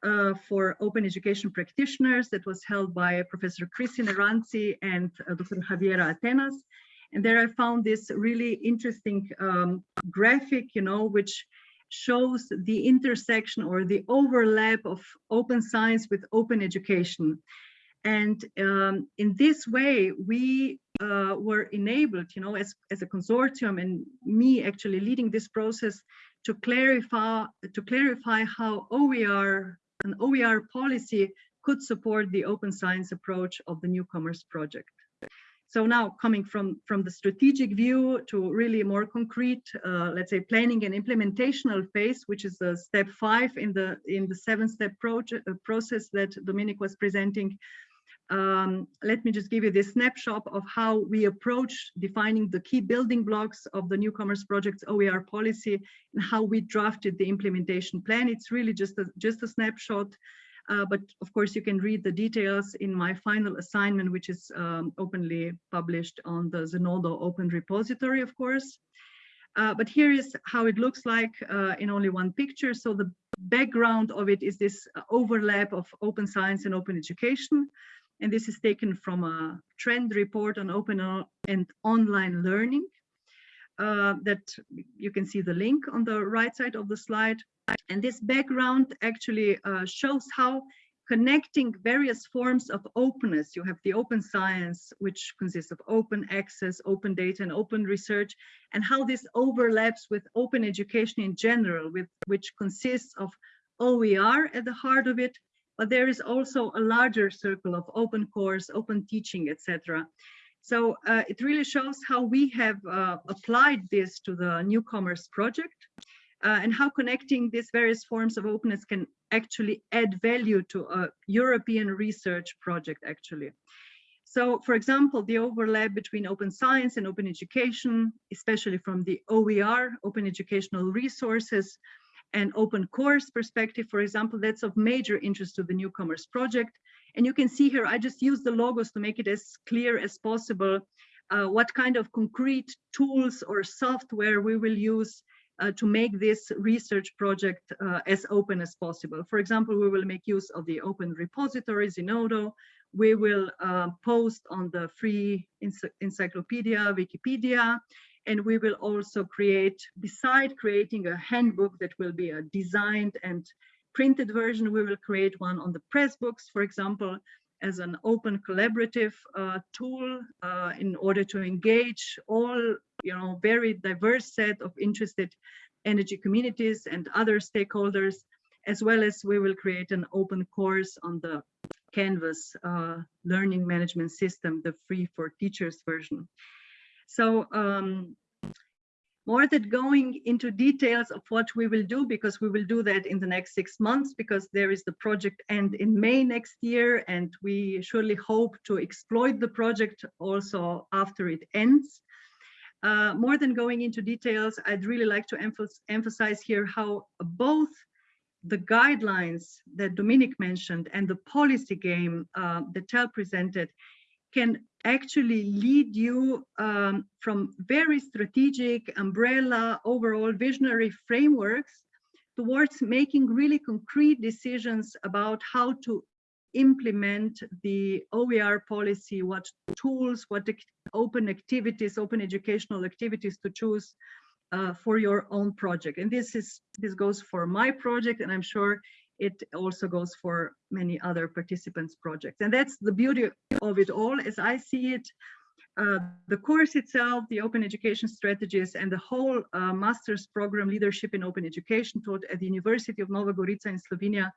uh, for open education practitioners that was held by Professor Chrissi Nerantzi and uh, Dr. Javiera Atenas. And there I found this really interesting um, graphic, you know, which shows the intersection or the overlap of open science with open education. And um, in this way, we uh, were enabled, you know, as, as a consortium and me actually leading this process to clarify, to clarify how OER, an OER policy could support the open science approach of the newcomers project. So now coming from, from the strategic view to really more concrete, uh, let's say planning and implementational phase, which is the step five in the in the seven step project, uh, process that Dominic was presenting. Um, let me just give you this snapshot of how we approach defining the key building blocks of the newcomers project's OER policy and how we drafted the implementation plan. It's really just a, just a snapshot Uh, but of course, you can read the details in my final assignment, which is um, openly published on the Zenodo Open Repository, of course. Uh, but here is how it looks like uh, in only one picture. So the background of it is this overlap of open science and open education. And this is taken from a trend report on open and online learning uh, that you can see the link on the right side of the slide. And this background actually uh, shows how connecting various forms of openness. You have the open science, which consists of open access, open data, and open research, and how this overlaps with open education in general, with, which consists of OER at the heart of it, but there is also a larger circle of open course, open teaching, etc. So uh, it really shows how we have uh, applied this to the newcomers project uh, and how connecting these various forms of openness can actually add value to a European research project actually. So for example, the overlap between open science and open education, especially from the OER, open educational resources, and open course perspective, for example, that's of major interest to the newcomers project. And you can see here, I just use the logos to make it as clear as possible uh, what kind of concrete tools or software we will use uh, to make this research project uh, as open as possible. For example, we will make use of the open repository Zenodo. We will uh, post on the free encyclopedia, Wikipedia, and we will also create, beside creating a handbook that will be a designed and printed version, we will create one on the Pressbooks, for example, as an open collaborative uh, tool uh, in order to engage all, you know, very diverse set of interested energy communities and other stakeholders, as well as we will create an open course on the Canvas uh, learning management system, the free for teachers version. So um, more than going into details of what we will do, because we will do that in the next six months, because there is the project end in May next year, and we surely hope to exploit the project also after it ends. Uh, more than going into details, I'd really like to emphasize here how both the guidelines that Dominic mentioned and the policy game uh, that Tel presented can actually lead you um, from very strategic umbrella overall visionary frameworks towards making really concrete decisions about how to implement the OER policy, what tools, what open activities, open educational activities to choose uh, for your own project. And this is this goes for my project, and I'm sure it also goes for many other participants projects. And that's the beauty of it all as I see it. Uh, the course itself, the open education strategies and the whole uh, master's program leadership in open education taught at the University of Nova Gorica in Slovenia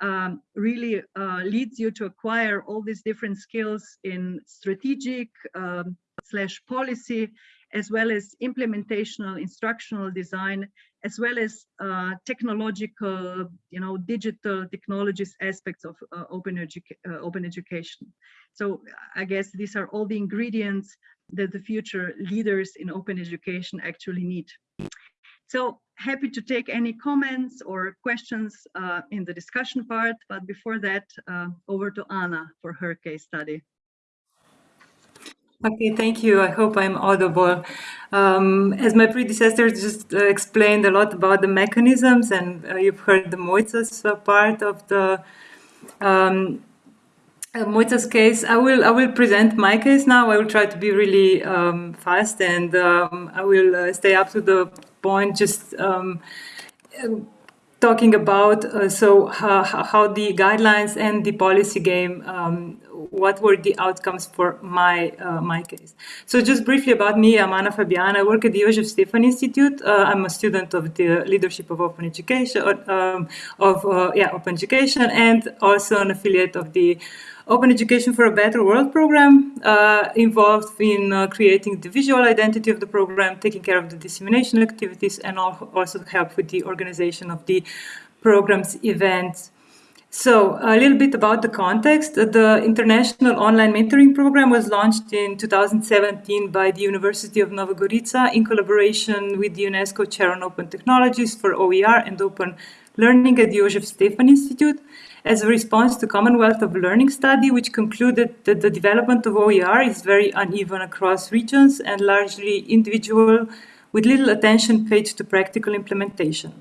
um, really uh, leads you to acquire all these different skills in strategic um, slash policy as well as implementational instructional design, as well as uh, technological, you know, digital technologies aspects of uh, open, uh, open education. So I guess these are all the ingredients that the future leaders in open education actually need. So happy to take any comments or questions uh, in the discussion part, but before that, uh, over to Anna for her case study. Okay, thank you. I hope I'm audible. Um, as my predecessor just uh, explained a lot about the mechanisms and uh, you've heard the Moica's uh, part of the um, uh, case. I will I will present my case now. I will try to be really um, fast and um, I will uh, stay up to the point just um, talking about uh, so how, how the guidelines and the policy game um, what were the outcomes for my uh, my case. So just briefly about me, I'm Anna Fabiana. I work at the Josef Stefan Institute. Uh, I'm a student of the Leadership of Open Education, um, of uh, yeah, Open Education, and also an affiliate of the Open Education for a Better World program, uh, involved in uh, creating the visual identity of the program, taking care of the dissemination activities, and also help with the organization of the program's events. So a little bit about the context. The International Online Mentoring Program was launched in 2017 by the University of Nova Gorica in collaboration with the UNESCO Chair on Open Technologies for OER and Open Learning at the Josef Stefan Institute. as a response to Commonwealth of Learning study, which concluded that the development of OER is very uneven across regions and largely individual, with little attention paid to practical implementation.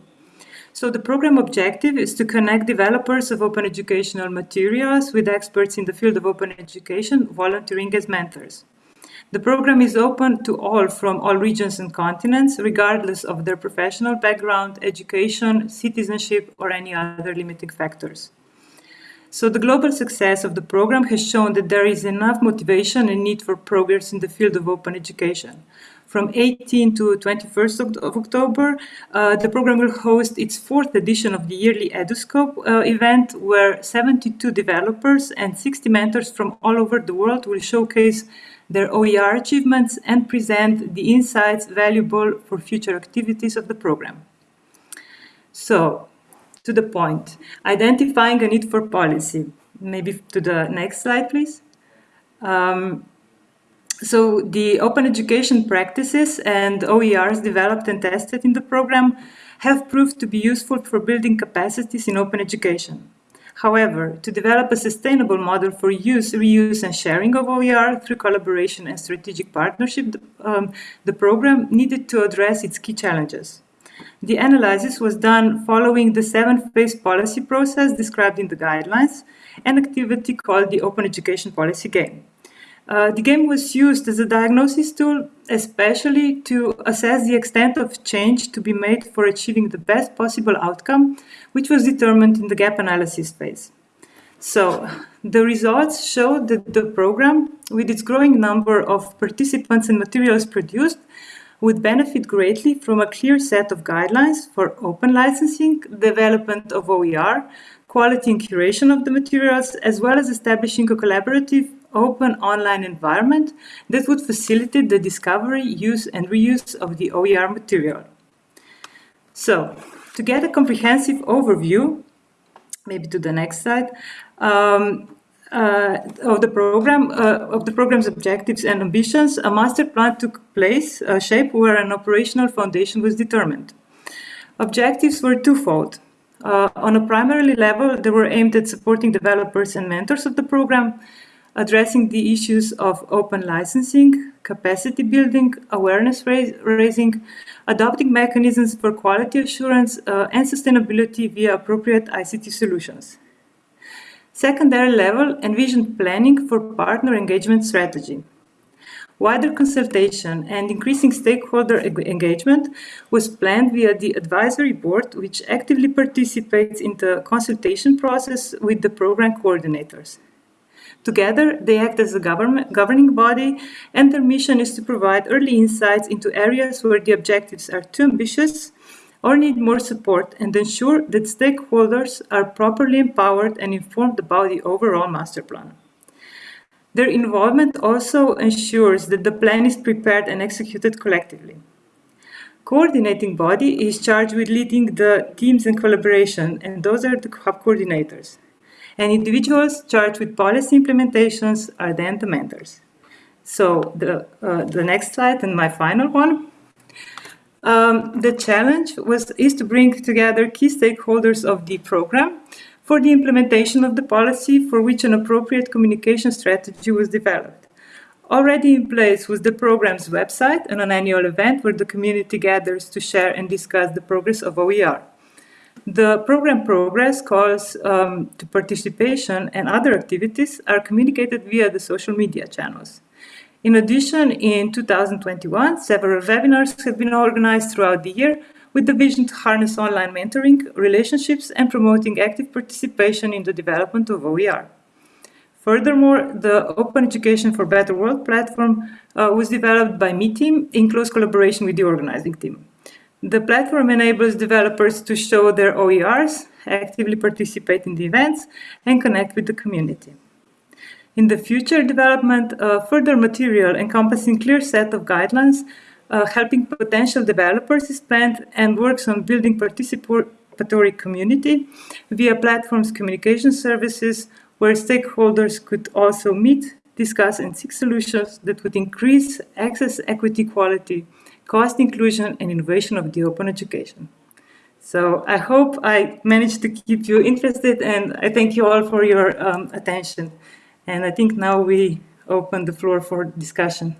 So the program objective is to connect developers of open educational materials with experts in the field of open education, volunteering as mentors. The program is open to all from all regions and continents, regardless of their professional background, education, citizenship, or any other limiting factors. So the global success of the program has shown that there is enough motivation and need for progress in the field of open education. From 18 to 21st of October, uh, the program will host its fourth edition of the yearly EduScope uh, event, where 72 developers and 60 mentors from all over the world will showcase their OER achievements and present the insights valuable for future activities of the program. So, to the point, identifying a need for policy. Maybe to the next slide, please. Um, so the open education practices and OERs developed and tested in the program have proved to be useful for building capacities in open education. However, to develop a sustainable model for use, reuse and sharing of OER through collaboration and strategic partnership, um, the program needed to address its key challenges. The analysis was done following the seven-phase policy process described in the guidelines, an activity called the Open Education Policy Game. Uh, the game was used as a diagnosis tool, especially to assess the extent of change to be made for achieving the best possible outcome, which was determined in the gap analysis phase. So the results show that the program, with its growing number of participants and materials produced, would benefit greatly from a clear set of guidelines for open licensing, development of OER, quality and curation of the materials, as well as establishing a collaborative open online environment that would facilitate the discovery, use, and reuse of the OER material. So, to get a comprehensive overview, maybe to the next slide, um, uh, of the program, uh, of the program's objectives and ambitions, a master plan took place, a shape where an operational foundation was determined. Objectives were twofold. Uh, on a primarily level, they were aimed at supporting developers and mentors of the program, addressing the issues of open licensing, capacity building, awareness raising, adopting mechanisms for quality assurance, uh, and sustainability via appropriate ICT solutions. Secondary level envisioned planning for partner engagement strategy. Wider consultation and increasing stakeholder engagement was planned via the advisory board, which actively participates in the consultation process with the program coordinators. Together, they act as a governing body, and their mission is to provide early insights into areas where the objectives are too ambitious or need more support and ensure that stakeholders are properly empowered and informed about the overall master plan. Their involvement also ensures that the plan is prepared and executed collectively. Coordinating body is charged with leading the teams in collaboration, and those are the hub coordinators and individuals charged with policy implementations are then the mentors. So the, uh, the next slide and my final one. Um, the challenge was is to bring together key stakeholders of the program for the implementation of the policy for which an appropriate communication strategy was developed. Already in place was the program's website and an annual event where the community gathers to share and discuss the progress of OER. The program progress, calls um, to participation, and other activities are communicated via the social media channels. In addition, in 2021, several webinars have been organized throughout the year with the vision to harness online mentoring, relationships, and promoting active participation in the development of OER. Furthermore, the Open Education for Better World platform uh, was developed by me team in close collaboration with the organizing team. The platform enables developers to show their OERs, actively participate in the events, and connect with the community. In the future development, uh, further material encompassing clear set of guidelines uh, helping potential developers is planned and works on building participatory community via platforms communication services where stakeholders could also meet, discuss and seek solutions that would increase access, equity, quality, cost inclusion and innovation of the open education. So I hope I managed to keep you interested and I thank you all for your um, attention. And I think now we open the floor for discussion.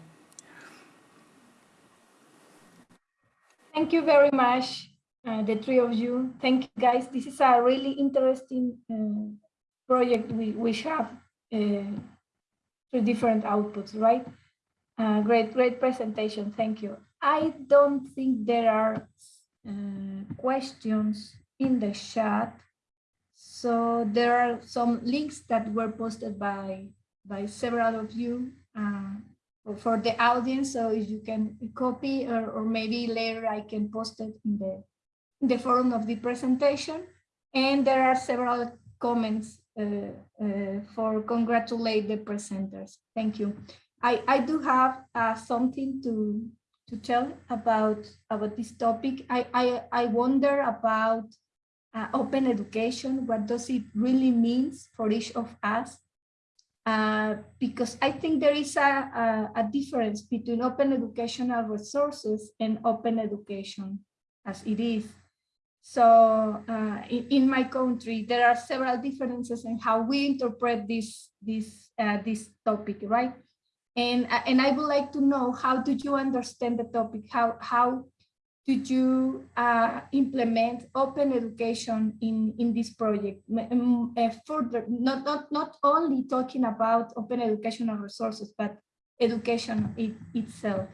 Thank you very much, uh, the three of you. Thank you, guys. This is a really interesting uh, project we, we have uh, three different outputs, right? Uh, great, great presentation. Thank you. I don't think there are uh, questions in the chat. So there are some links that were posted by by several of you uh, for the audience. So if you can copy or, or maybe later I can post it in the in the forum of the presentation. And there are several comments uh, uh, for congratulate the presenters. Thank you. I, I do have uh, something to to tell about about this topic. I I, I wonder about uh, open education. What does it really means for each of us? Uh, because I think there is a, a, a, difference between open educational resources and open education as it is. So uh, in, in, my country, there are several differences in how we interpret this, this, uh, this topic, right? And, uh, and I would like to know, how do you understand the topic? How, how did you uh, implement open education in, in this project? Uh, further, not, not, not only talking about open educational resources, but education it, itself.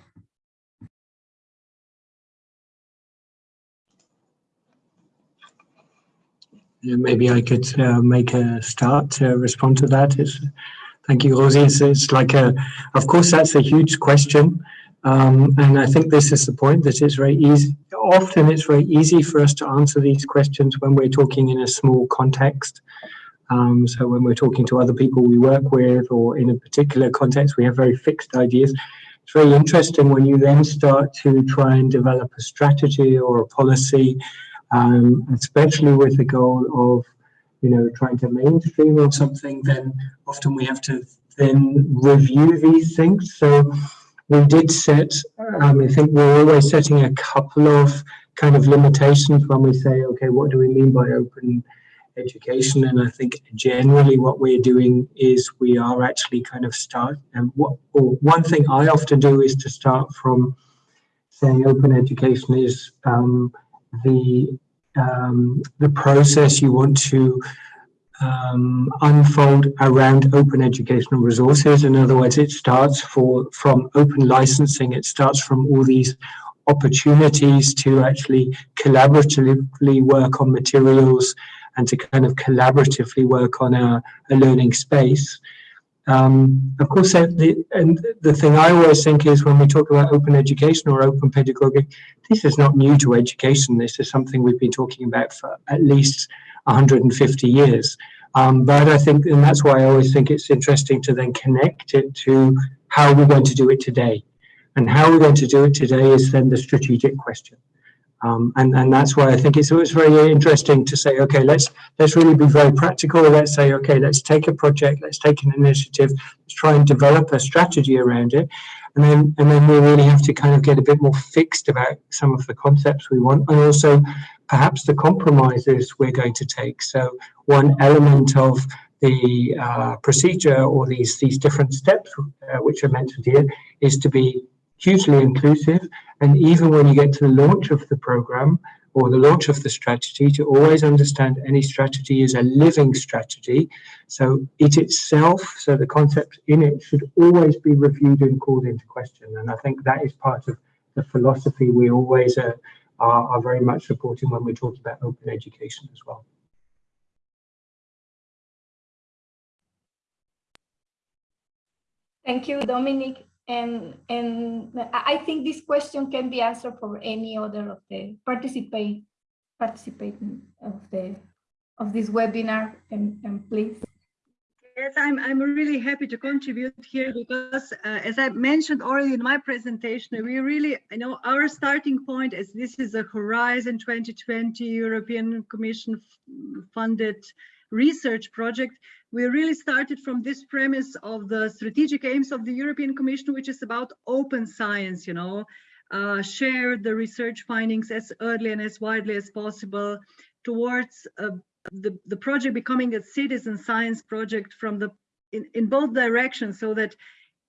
Maybe I could uh, make a start to respond to that. It's, Thank you, Rosie. It's, it's like a, of course, that's a huge question. Um, and I think this is the point that it's very easy. Often it's very easy for us to answer these questions when we're talking in a small context. Um, so when we're talking to other people we work with or in a particular context, we have very fixed ideas. It's very interesting when you then start to try and develop a strategy or a policy, um, especially with the goal of you know, trying to mainstream or something, then often we have to then review these things. So we did set, um, I think we're always setting a couple of kind of limitations when we say, okay, what do we mean by open education? And I think generally what we're doing is we are actually kind of start, and what, one thing I often do is to start from saying open education is um, the um, the process you want to um, unfold around open educational resources. In other words, it starts for from open licensing. It starts from all these opportunities to actually collaboratively work on materials and to kind of collaboratively work on a, a learning space. Um, of course, the, and the thing I always think is when we talk about open education or open pedagogy, this is not new to education. This is something we've been talking about for at least 150 years. Um, but I think, and that's why I always think it's interesting to then connect it to how we're going to do it today. And how we're going to do it today is then the strategic question. Um, and, and that's why I think it's always very interesting to say, okay, let's let's really be very practical. Let's say, okay, let's take a project, let's take an initiative, let's try and develop a strategy around it. And then and then we really have to kind of get a bit more fixed about some of the concepts we want and also perhaps the compromises we're going to take. So one element of the uh, procedure or these these different steps uh, which are mentioned here is to be hugely inclusive. And even when you get to the launch of the program or the launch of the strategy, to always understand any strategy is a living strategy. So it itself, so the concept in it should always be reviewed and called into question. And I think that is part of the philosophy we always uh, are, are very much supporting when we talk about open education as well. Thank you, Dominic and and I think this question can be answered for any other of the participate participating of the of this webinar and, and please. Yes, I'm, I'm really happy to contribute here because uh, as I mentioned already in my presentation, we really, I know our starting point is this is a Horizon 2020 European Commission funded research project we really started from this premise of the strategic aims of the European Commission, which is about open science, you know, uh, share the research findings as early and as widely as possible towards uh, the, the project becoming a citizen science project from the in, in both directions so that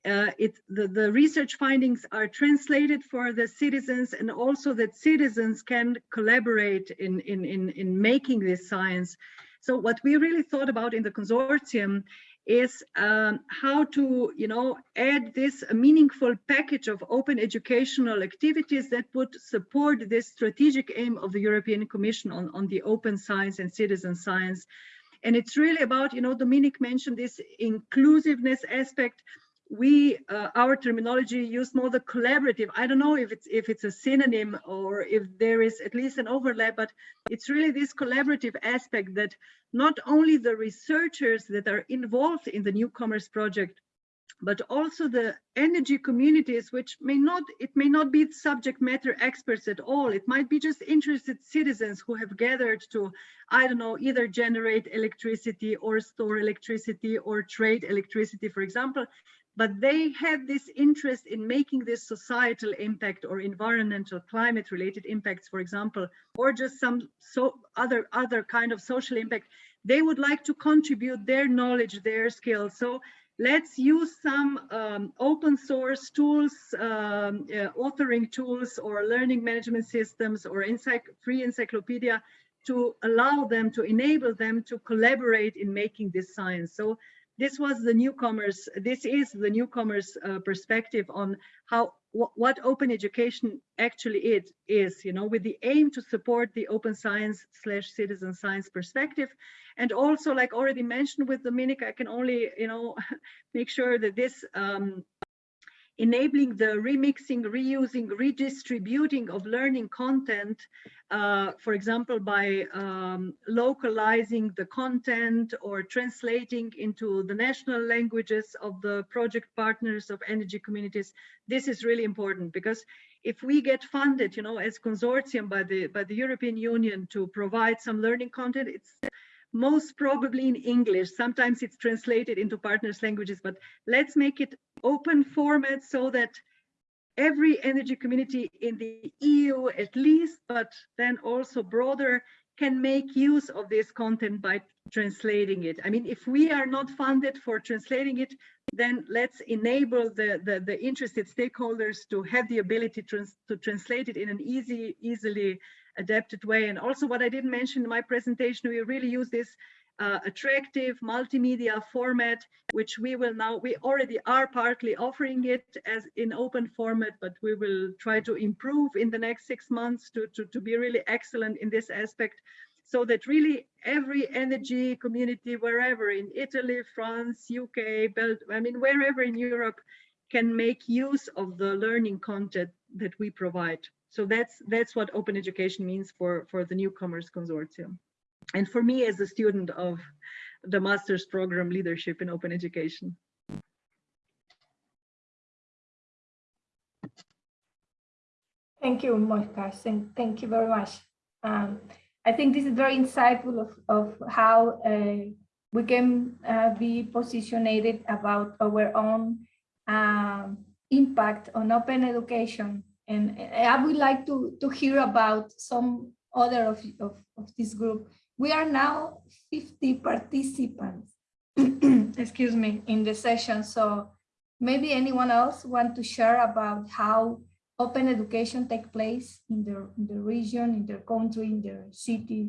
uh, it, the, the research findings are translated for the citizens and also that citizens can collaborate in, in, in, in making this science. So what we really thought about in the consortium is um, how to, you know, add this meaningful package of open educational activities that would support this strategic aim of the European Commission on, on the open science and citizen science. And it's really about, you know, Dominic mentioned this inclusiveness aspect, we uh, our terminology used more the collaborative. I don't know if it's if it's a synonym or if there is at least an overlap but it's really this collaborative aspect that not only the researchers that are involved in the newcomers project but also the energy communities which may not it may not be subject matter experts at all. It might be just interested citizens who have gathered to i don't know either generate electricity or store electricity or trade electricity for example but they have this interest in making this societal impact or environmental climate related impacts for example or just some so other other kind of social impact. They would like to contribute their knowledge their skills. So let's use some um, open source tools um, uh, authoring tools or learning management systems or free encyclopedia to allow them to enable them to collaborate in making this science. So this was the newcomers, this is the newcomers uh, perspective on how what open education actually it is, you know, with the aim to support the open science slash citizen science perspective. And also, like already mentioned with Dominic, I can only, you know, <laughs> make sure that this um, enabling the remixing, reusing, redistributing of learning content, uh, for example, by um, localizing the content or translating into the national languages of the project partners of energy communities. This is really important because if we get funded, you know, as consortium by the by the European Union to provide some learning content, it's most probably in English. Sometimes it's translated into partners languages, but let's make it open format so that every energy community in the EU at least, but then also broader, can make use of this content by translating it. I mean, if we are not funded for translating it, then let's enable the, the, the interested stakeholders to have the ability trans to translate it in an easy, easily adapted way. And also what I didn't mention in my presentation, we really use this uh, attractive multimedia format, which we will now, we already are partly offering it as in open format, but we will try to improve in the next six months to, to, to be really excellent in this aspect so that really every energy community, wherever in Italy, France, UK, I mean, wherever in Europe can make use of the learning content that we provide. So that's that's what open education means for, for the newcomers consortium. And for me as a student of the master's program leadership in open education. Thank you, Monica. Thank you very much. Um, I think this is very insightful of, of how uh, we can uh, be positioned about our own um, impact on open education and I would like to, to hear about some other of, of, of this group. We are now 50 participants, <clears throat> excuse me, in the session. So maybe anyone else want to share about how open education take place in their, in the region, in their country, in their city,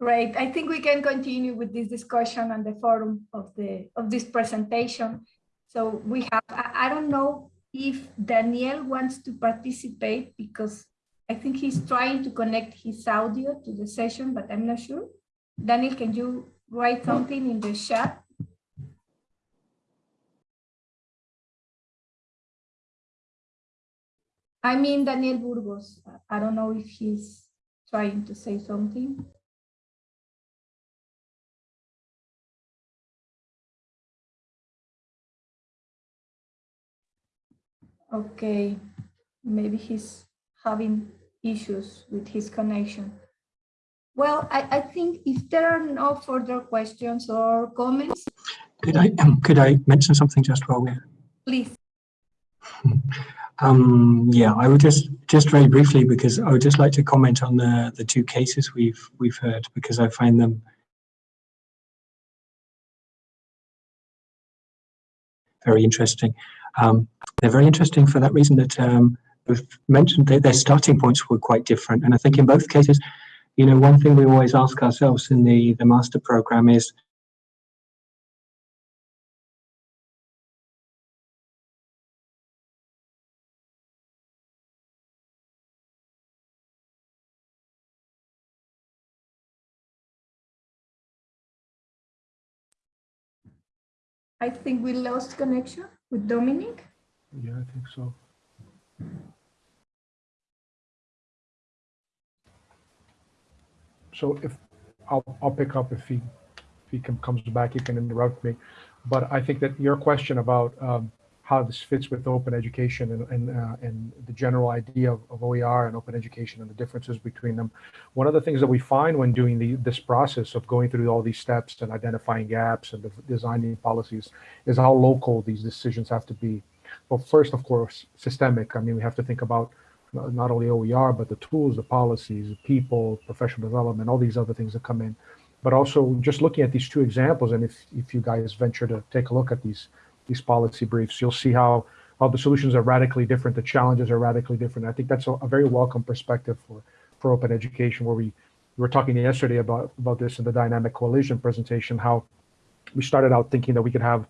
Great. I think we can continue with this discussion on the forum of the of this presentation. So we have, I, I don't know if Daniel wants to participate because I think he's trying to connect his audio to the session, but I'm not sure. Daniel, can you write something in the chat? I mean, Daniel Burgos. I don't know if he's trying to say something. Okay, maybe he's having issues with his connection. well, I, I think if there are no further questions or comments, Could I um, could I mention something just while we're please. <laughs> Um, yeah, I would just just very briefly because I would just like to comment on the the two cases we've we've heard because I find them very interesting. Um, they're very interesting for that reason that um, we've mentioned that their starting points were quite different, and I think in both cases, you know, one thing we always ask ourselves in the the master program is I think we lost connection with Dominic. Yeah, I think so. So if, I'll, I'll pick up if he, if he can, comes back, he can interrupt me. But I think that your question about um, how this fits with open education and, and, uh, and the general idea of, of OER and open education and the differences between them. One of the things that we find when doing the, this process of going through all these steps and identifying gaps and designing policies is how local these decisions have to be. Well, first, of course, systemic. I mean, we have to think about not only OER, but the tools, the policies, the people, professional development, all these other things that come in. But also just looking at these two examples, and if, if you guys venture to take a look at these these policy briefs, you'll see how, how the solutions are radically different, the challenges are radically different. I think that's a, a very welcome perspective for, for open education, where we, we were talking yesterday about, about this in the dynamic coalition presentation, how we started out thinking that we could have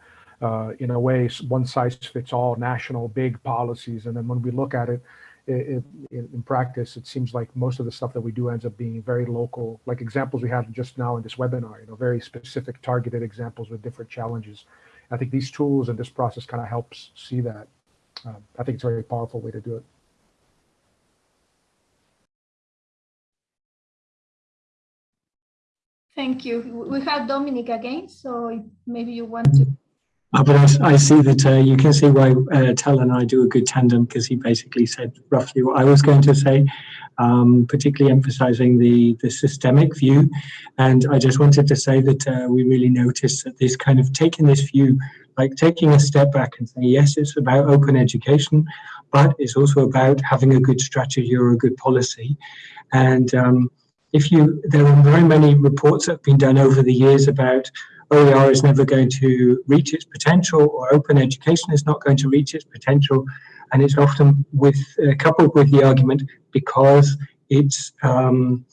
uh, in a way, one size fits all national big policies. And then when we look at it, it, it, in practice, it seems like most of the stuff that we do ends up being very local, like examples we had just now in this webinar, you know, very specific targeted examples with different challenges. I think these tools and this process kind of helps see that. Um, I think it's a very powerful way to do it. Thank you. We have Dominic again, so maybe you want to. Uh, but I, I, see that uh, you can see why uh, Tel and I do a good tandem because he basically said roughly what I was going to say, um, particularly emphasizing the, the systemic view. And I just wanted to say that uh, we really noticed that this kind of taking this view, like taking a step back and saying, yes, it's about open education, but it's also about having a good strategy or a good policy. And um, if you, there are very many reports that have been done over the years about OER is never going to reach its potential or open education is not going to reach its potential. And it's often with uh, coupled with the argument because it's um,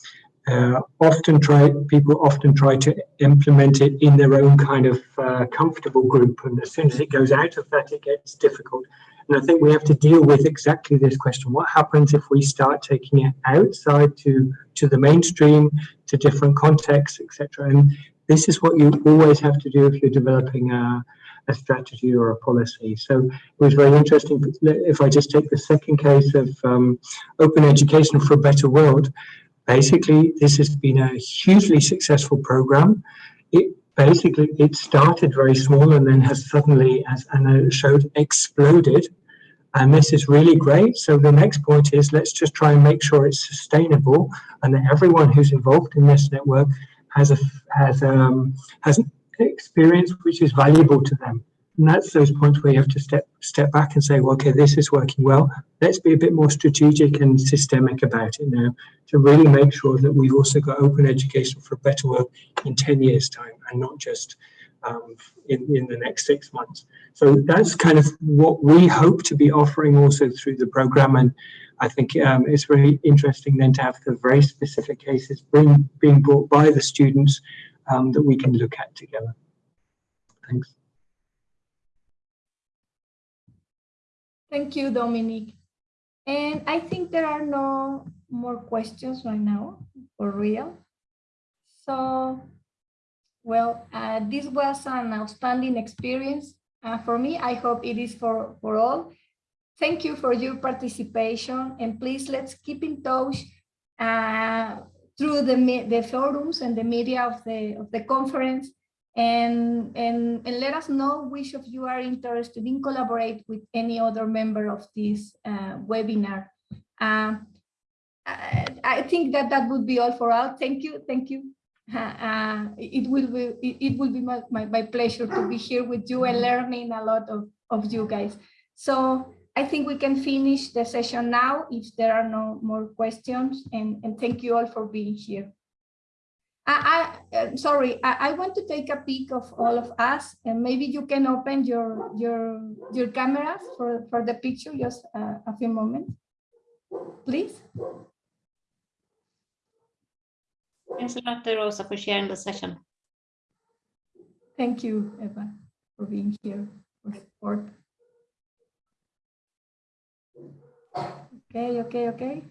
uh, often try people often try to implement it in their own kind of uh, comfortable group. And as soon as it goes out of that it gets difficult. And I think we have to deal with exactly this question. What happens if we start taking it outside to to the mainstream to different contexts etc and this is what you always have to do if you're developing a, a strategy or a policy. So it was very interesting. If I just take the second case of um, open education for a better world, basically this has been a hugely successful program. It basically it started very small and then has suddenly, as Anna showed, exploded. And this is really great. So the next point is let's just try and make sure it's sustainable and that everyone who's involved in this network has a has um has experience which is valuable to them. And that's those points where you have to step step back and say, well, okay, this is working well. Let's be a bit more strategic and systemic about it now to really make sure that we've also got open education for a better world in 10 years time and not just um, in, in the next six months. So that's kind of what we hope to be offering also through the program. And I think um, it's very interesting then to have the very specific cases being, being brought by the students um, that we can look at together. Thanks. Thank you, Dominic. And I think there are no more questions right now, for real. So, well, uh, this was an outstanding experience uh, for me. I hope it is for, for all. Thank you for your participation and please let's keep in touch uh, through the, the forums and the media of the, of the conference and, and, and let us know which of you are interested in collaborate with any other member of this uh, webinar. Uh, I, think that that would be all for all. Thank you, thank you. Uh, it will be it will be my, my, my pleasure to be here with you and learning a lot of, of you guys. So I think we can finish the session now if there are no more questions and, and thank you all for being here. I, I uh, sorry, I, I want to take a peek of all of us and maybe you can open your your your cameras for, for the picture just uh, a few moments, please. Thanks a lot, Rosa, for sharing the session. Thank you, Eva, for being here for support. Okay, okay, okay.